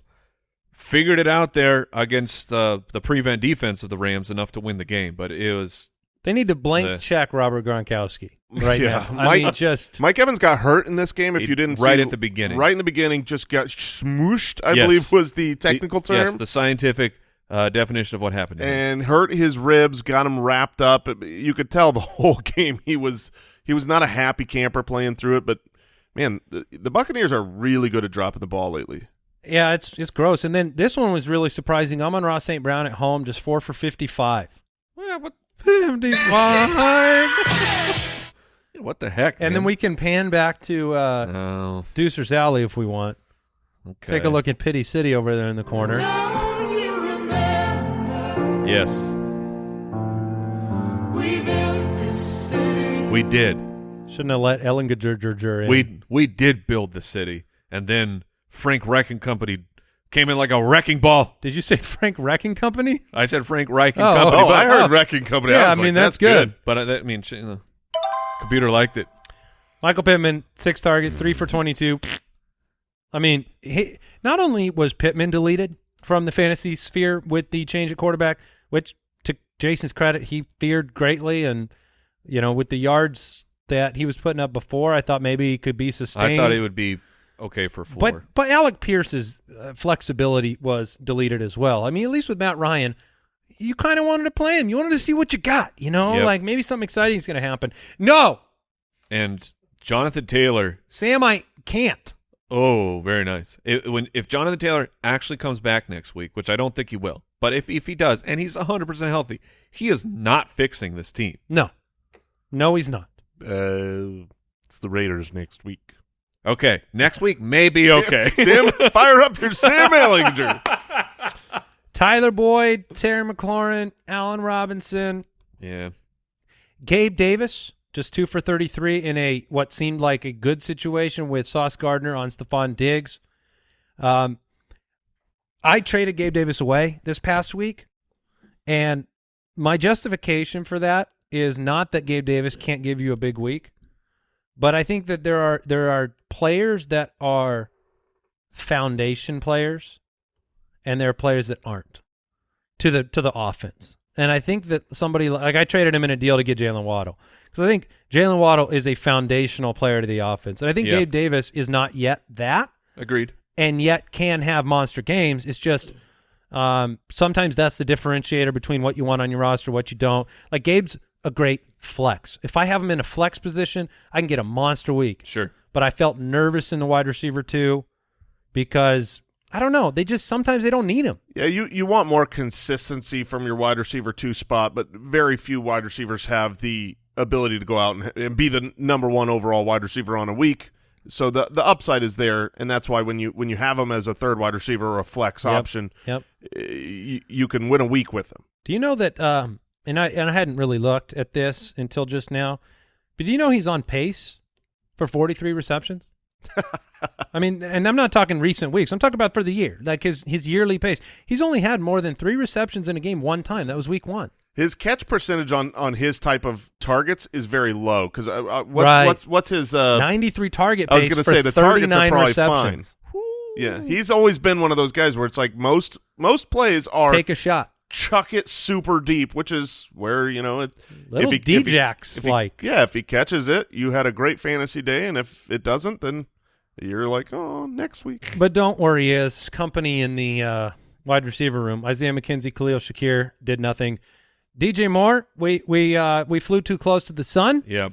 figured it out there against uh, the prevent defense of the Rams enough to win the game, but it was They need to blank The- check Robert Gronkowski <laughs> right Yeah, now. I Mike- mean, just Mike Evans got hurt in this game. If It- you didn't right see, at the beginning. right in the beginning, just got smooshed. I Yes. believe was the technical the, term. Yes, the scientific uh, definition of what happened. to him. and hurt his ribs, got him wrapped up. You could tell the <laughs> whole game he was he was not a happy camper playing through it. But man, the, the Buccaneers are really good at dropping the ball lately. yeah, it's it's gross. And then this one was really surprising. Amon-Ra St. Brown at home, just four for fifty five. Well, what, Fifty five. <laughs> what the heck? and then we can pan back to uh, Oh, Deucer's Alley if we want. okay. Take a look at Pity City over there in the corner. Yes, we did. Shouldn't have let Ellen Gajurjurjur in. We we did build the city, and then Frank Reich and Company came in like a wrecking ball. Did you say Frank Wrecking Company? I said Frank and Oh, Company, Oh, but, I heard oh. <laughs> Wrecking Company. Yeah, I, was I mean, like, that's good. but I, that, I mean, the computer liked it. Michael Pittman, six targets, three for 22. I mean, he, not only was Pittman deleted from the fantasy sphere with the change at quarterback, which to Jason's credit, he feared greatly. And, you know, with the yards that he was putting up before, I thought maybe he could be sustained. I thought it would be okay for four. But but Alec Pierce's uh, flexibility was deleted as well. I mean, at least with Matt Ryan, you kind of wanted to play him. You wanted to see what you got. You know, Yep. like maybe something exciting is going to happen. No, and Jonathan Taylor. Sam, I can't. Oh, very nice. It, when if Jonathan Taylor actually comes back next week, which I don't think he will, but if if he does, and he's 100 percent healthy, he is not fixing this team. No, no, he's not. Uh, it's the Raiders next week. Okay, next week may be Sam- okay. <laughs> Sam, fire up your Sam Ehlinger. Tyler Boyd, Terry McLaurin, Allen Robinson, yeah, Gabe Davis, just two for 33 in a what seemed like a good situation with Sauce Gardner on Stefon Diggs. Um, I traded Gabe Davis away this past week, and my justification for that is not that Gabe Davis can't give you a big week, but I think that there are there are players that are foundation players, and there are players that aren't to the to the offense. And I think that somebody like I traded him in a deal to get Jaylen Waddle because I think Jaylen Waddle is a foundational player to the offense, and I think Yeah. Gabe Davis is not yet that, agreed. and yet can have monster games. It's just um, sometimes that's the differentiator between what you want on your roster, what you don't. Like Gabe's a great flex. If I have him in a flex position, I can get a monster week Sure. but I felt nervous in the wide receiver too because I don't know. They just sometimes they don't need him. Yeah, you, you want more consistency from your wide receiver two spot, but very few wide receivers have the ability to go out and, and be the number one overall wide receiver on a week. So the the upside is there, and that's why when you when you have him as a third wide receiver or a flex Yep. option, Yep. uh, you, you can win a week with him. Do you know that? Um, and I and I hadn't really looked at this until just now, but do you know he's on pace for 43 receptions? <laughs> I mean, and I'm not talking recent weeks. I'm talking about for the year, like his his yearly pace. He's only had more than three receptions in a game one time. That was week one. His catch percentage on, on his type of targets is very low because uh, uh, what's, Right. what's what's his uh, 93 target I was gonna say the targets are 39 probably receptions. yeah he's always been one of those guys where it's like most most plays are Take a shot. Chuck it super deep, which is where you know it. Little if he, if D-Jacks if he- like. yeah, if he catches it, you had a great fantasy day, and if it doesn't, then you're like, oh, next week. <laughs> But don't worry, his company in the uh, wide receiver room, Isaiah McKenzie, Khalil Shakir, did nothing. DJ Moore, we we uh, we flew too close to the sun, Yep.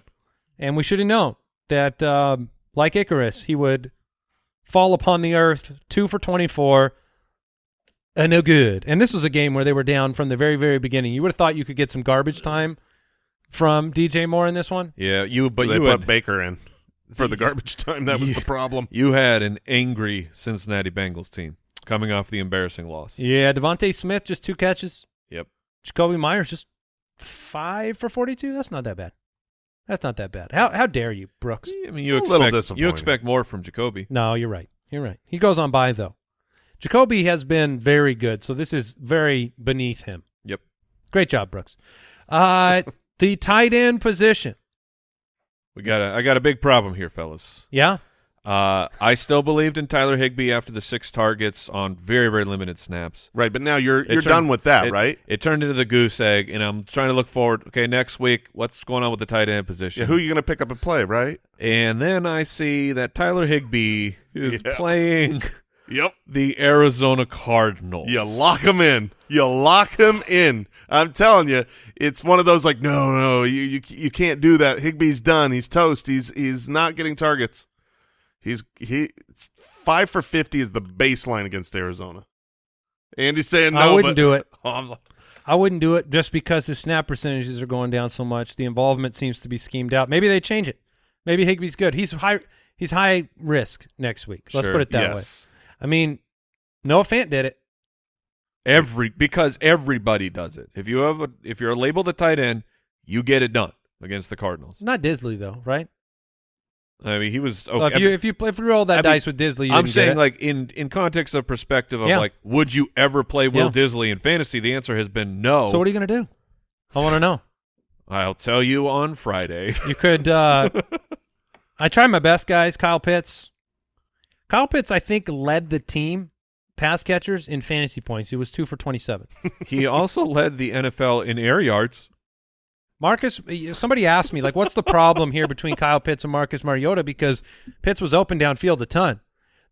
and we should have known that, um, like Icarus, he would fall upon the earth, two for twenty-four, uh, no good. And this was a game where they were down from the very, very beginning. You would have thought you could get some garbage time from DJ Moore in this one. Yeah, you but they you put had, Baker in for the garbage time. That was the problem. you had an angry Cincinnati Bengals team coming off the embarrassing loss. Yeah, DeVonta Smith just two catches. Yep. Jakobi Meyers just five for forty-two. That's not that bad. That's not that bad. How how dare you, Brooks? I mean, you A little expect you expect more from Jakobi. No, you're right. You're right. He goes on bye though. Jakobi has been very good, so this is very beneath him. Yep. Great job, Brooks. Uh, <laughs> the tight end position. We got a I got a big problem here, fellas. Yeah. Uh, I still believed in Tyler Higbee after the six targets on very very limited snaps. Right, but now you're It you're turned- done with that, it- right? It turned into the goose egg, and I'm trying to look forward. Okay, next week, what's going on with the tight end position? Yeah, who are you going to pick up and play, right? and then I see that Tyler Higbee <laughs> is Yeah. playing Yep. the Arizona Cardinals. You lock him in. You lock him in. I'm telling you, it's one of those like, no, no, you you, you can't do that. Higbee's done. He's toast. He's he's not getting targets. He's he it's five for fifty is the baseline against Arizona. Andy's saying no. I wouldn't but- do it. Oh, <laughs> I'm like, I wouldn't do it just because his snap percentages are going down so much. The involvement seems to be schemed out. Maybe they change it. Maybe Higbee's good. He's high. He's high risk next week. Let's Sure. put it that way. I mean, Noah Fant did it. Every because everybody does it. If you have a, if you're labeled a tight end, you get it done against the Cardinals. Not Dissly though, right? I mean, he was. So if you if you if you roll that I mean, dice with Dissly, you I'm saying like in in context of perspective of Yeah. like, would you ever play Will Yeah. Dissly in fantasy? The answer has been no. So what are you gonna do? I want to know. <laughs> I'll tell you on Friday. You could. uh <laughs> I try my best, guys. Kyle Pitts. Kyle Pitts, I think, led the team pass catchers in fantasy points. He was two for twenty-seven. <laughs> he also led the NFL in air yards. Marcus, somebody asked me, like, what's the problem here between Kyle Pitts and Marcus Mariota? Because Pitts was open downfield a ton.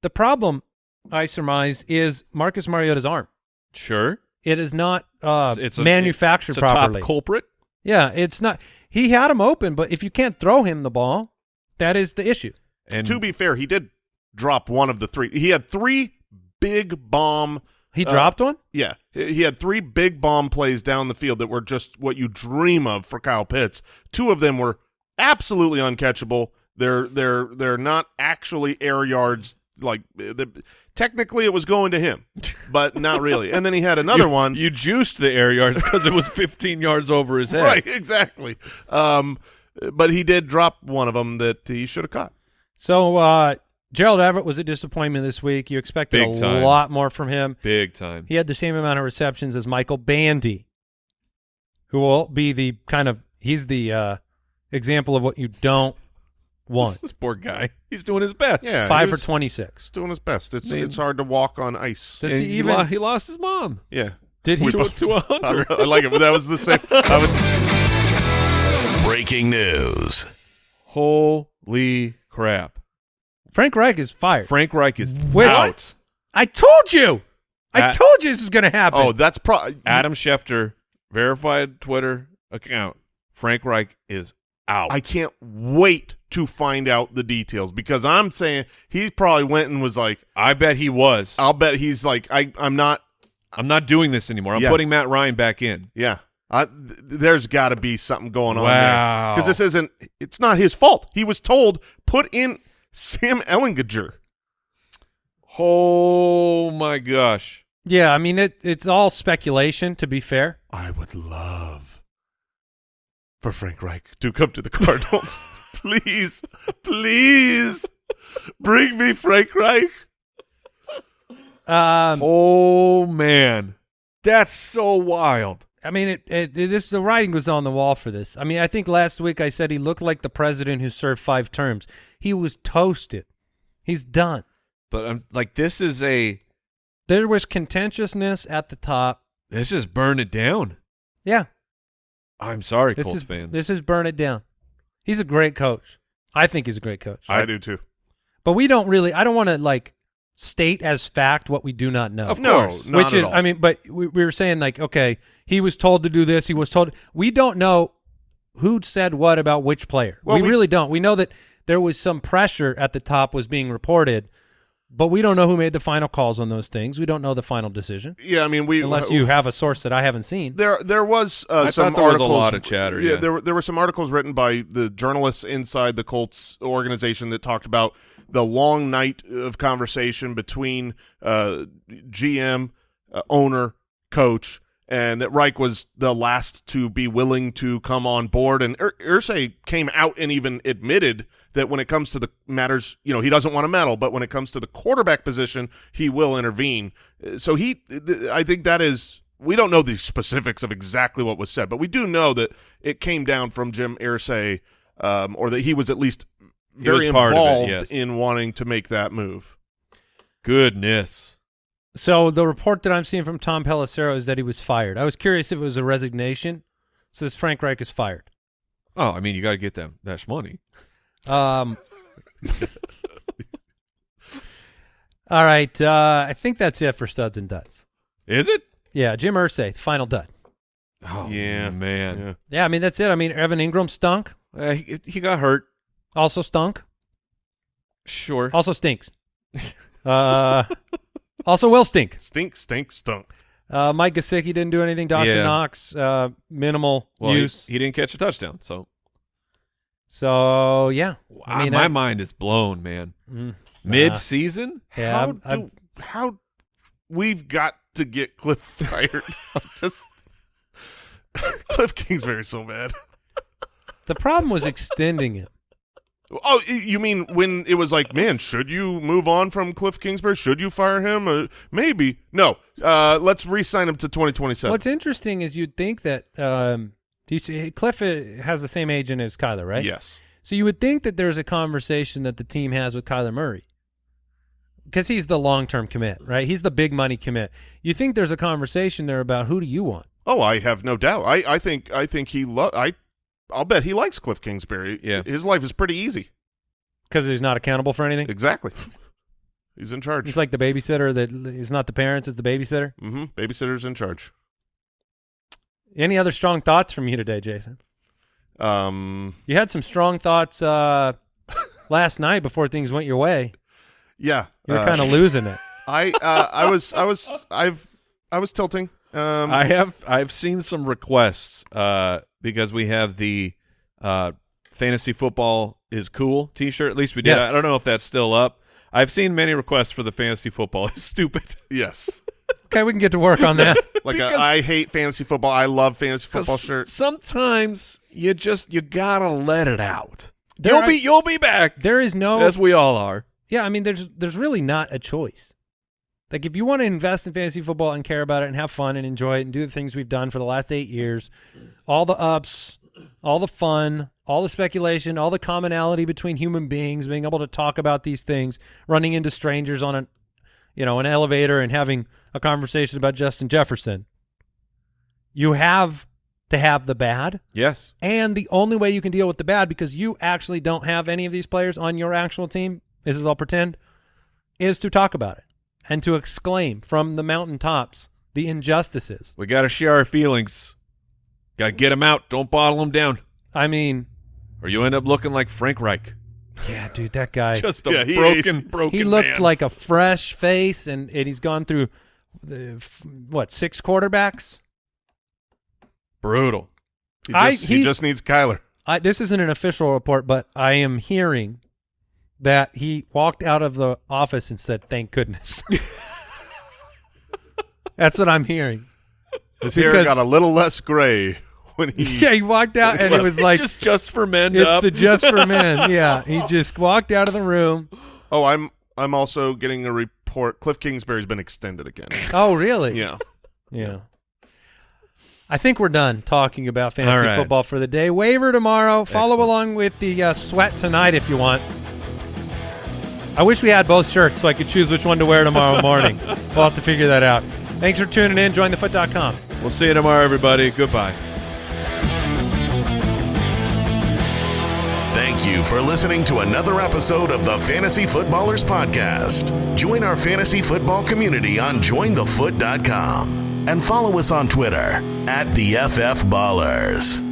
The problem, I surmise, is Marcus Mariota's arm. Sure, It is not uh, It's a- manufactured it's a properly. top culprit. yeah, it's not. He had him open, but if you can't throw him the ball, that is the issue. And to be fair, he did drop one of the three. He had three big bomb. He Uh, dropped one. Yeah, he he had three big bomb plays down the field that were just what you dream of for Kyle Pitts. Two of them were absolutely uncatchable. They're they're they're not actually air yards. Like the, technically, it was going to him, but not really. And then he had another <laughs> you, one. You juiced the air yards <laughs> because it was 15 yards over his head. right, exactly. Um, but he did drop one of them that he should have caught. So uh, Gerald Everett was a disappointment this week. You expected Big a time. lot more from him. Big time. He had the same amount of receptions as Michael Bandy, who will be the kind of he's the uh, example of what you don't <laughs> want. This poor guy. He's doing his best. Yeah, Five he for twenty six. He's doing his best. It's Man. it's hard to walk on ice. Does And he he, even lo- he lost his mom Yeah, did he? to, to a hunter. <laughs> I, I like it. But that was the same. <laughs> I was, Breaking news. Holy crap! Frank Reich is fired. Frank Reich is Which- out. I told you. I Uh, told you this was going to happen. oh, that's pro. Adam Schefter, verified Twitter account. Frank Reich is out. I can't wait to find out the details because I'm saying he probably went and was like, I bet he was. I'll bet he's like, I I'm not. I'm not doing this anymore. I'm Yeah. putting Matt Ryan back in. Yeah, I, th- there's got to be something going on Wow. there because this isn't. It's not his fault. He was told put in Sam Ehlinger. Oh my gosh! yeah. I mean, it, it's all speculation. To be fair, I would love for Frank Reich to come to the Cardinals. <laughs> please, please bring me Frank Reich. um, Oh man, that's so wild. I mean, it, it, it- this the writing was on the wall for this. I mean, I think last week I said he looked like the president who served five terms. He was toasted. He's done. But I'm like, this is a There was contentiousness at the top. this is burn it down. Yeah, I'm sorry, this Colts is fans. this is burn it down. He's a great coach. I think he's a great coach. I, do too. but we don't really. I don't want to like state as fact what we do not know. Of no, course. not which at is, all. I mean, but we, we were saying like, okay, he was told to do this. He was told. We don't know who said what about which player. Well, we, we- really don't. We know that there was some pressure at the top was being reported, but we don't know who made the final calls on those things. We don't know the final decision Yeah, I mean we unless you have a source that I haven't seen. There, there was uh, I some thought there was a articles. lot of chatter, yeah. there were there were some articles written by the journalists inside the Colts organization that talked about the long night of conversation between uh, GM, uh, owner, coach, and that Reich was the last to be willing to come on board. And Irsay came out and even admitted that when it comes to the matters, you know, he doesn't want to meddle, but when it comes to the quarterback position, he will intervene. So he, I think that is. We don't know the specifics of exactly what was said, but we do know that it came down from Jim Irsay, um, or that he was at least very was part of it, involved yes. in wanting to make that move. Goodness. So the report that I'm seeing from Tom Pelissero is that he was fired. I was curious if it was a resignation. It Says Frank Reich is fired. Oh, I mean, you got to get that that money. Um, <laughs> all right. Uh, I think that's it for studs and duds. Is it? Yeah, Jim Irsay, final dud. Oh Yeah, man. Yeah. Yeah, I mean that's it. I mean Evan Engram stunk. Uh, he, he got hurt. Also stunk. Sure. Also stinks. Uh, also will stink. Stink, stink, stunk. Uh, Mike Gesicki didn't do anything. Dawson Yeah. Knox, uh, minimal well, use. he didn't catch a touchdown, so so yeah, I mean, my I- mind is blown, man. Mm, Mid season? yeah, how I'm- I'm- how we've got to get Cliff fired? <laughs> I'm just <laughs> Cliff Kingsbury so bad. the problem was extending it. Oh, you mean when it was like, man, should you move on from Cliff Kingsbury? Should you fire him? Uh, maybe. No. Uh, let's re-sign him to 2027. What's interesting is you'd think that um, do you see Cliff uh, has the same agent as Kyler, right? Yes. So you would think that there's a conversation that the team has with Kyler Murray because he's the long-term commit, right? He's the big money commit. You think there's a conversation there about who do you want? Oh, I have no doubt. I, I think I think he lo- I I'll bet he likes Cliff Kingsbury. Yeah. His life is pretty easy. Because he's not accountable for anything. Exactly. <laughs> He's in charge. He's like the babysitter that is not the parents; it's the babysitter. mm-hmm. Babysitter's in charge. Any other strong thoughts from you today, Jason? Um. You had some strong thoughts uh, <laughs> last night before things went your way. Yeah. You were uh, kind of <laughs> losing it. I uh, I was I was I've I was tilting. Um. I have I've seen some requests uh, because we have the uh, fantasy football is cool T-shirt. At least we did. Yes. I don't know if that's still up. I've seen many requests for the fantasy football. <laughs> It's stupid. yes. Okay, we can get to work on that. <laughs> Like Because- a, I hate fantasy football. I love fantasy football shirt. Sometimes you just you gotta let it out. There you'll are- be you'll be back there is no as we all are. Yeah, I mean, there's there's really not a choice. Like, if you want to invest in fantasy football and care about it and have fun and enjoy it and do the things we've done for the last eight years, all the ups, all the fun, all the speculation, all the commonality between human beings, being able to talk about these things, running into strangers on an, you know, an elevator and having a conversation about Justin Jefferson. You have to have the bad. Yes. And the only way you can deal with the bad, because you actually don't have any of these players on your actual team, this is all pretend, is to talk about it and to exclaim from the mountaintops the injustices. We gotta share our feelings. Gotta get them out. Don't bottle them down, I mean, or you end up looking like Frank Reich, yeah, dude, that guy. <laughs> just a Yeah, he- broken, broken. he looked man. like a fresh face, and, and he's gone through the f- what six quarterbacks. brutal. He I- just, he, he- just needs Kyler. I, this isn't an official report, but I am hearing that he walked out of the office and said, "Thank goodness." <laughs> That's what I'm hearing. His hair Because- got a little less gray when he. <laughs> Yeah, he walked out and it was like just just for men it's up. the just for men. <laughs> Yeah, he just walked out of the room. Oh, I'm I'm also getting a report. Cliff Kingsbury's been extended again. Oh, really? yeah. Yeah. I think we're done talking about fantasy All right. football for the day. Waiver tomorrow. Follow Excellent. along with the uh, sweat tonight if you want. I wish we had both shirts so I could choose which one to wear tomorrow <laughs> morning. we'll have to figure that out. Thanks for tuning in. JoinTheFoot.com. we'll see you tomorrow, everybody. Goodbye. Thank you for listening to another episode of the Fantasy Footballers Podcast. Join our fantasy football community on jointhefoot.com and follow us on Twitter at the FF Ballers.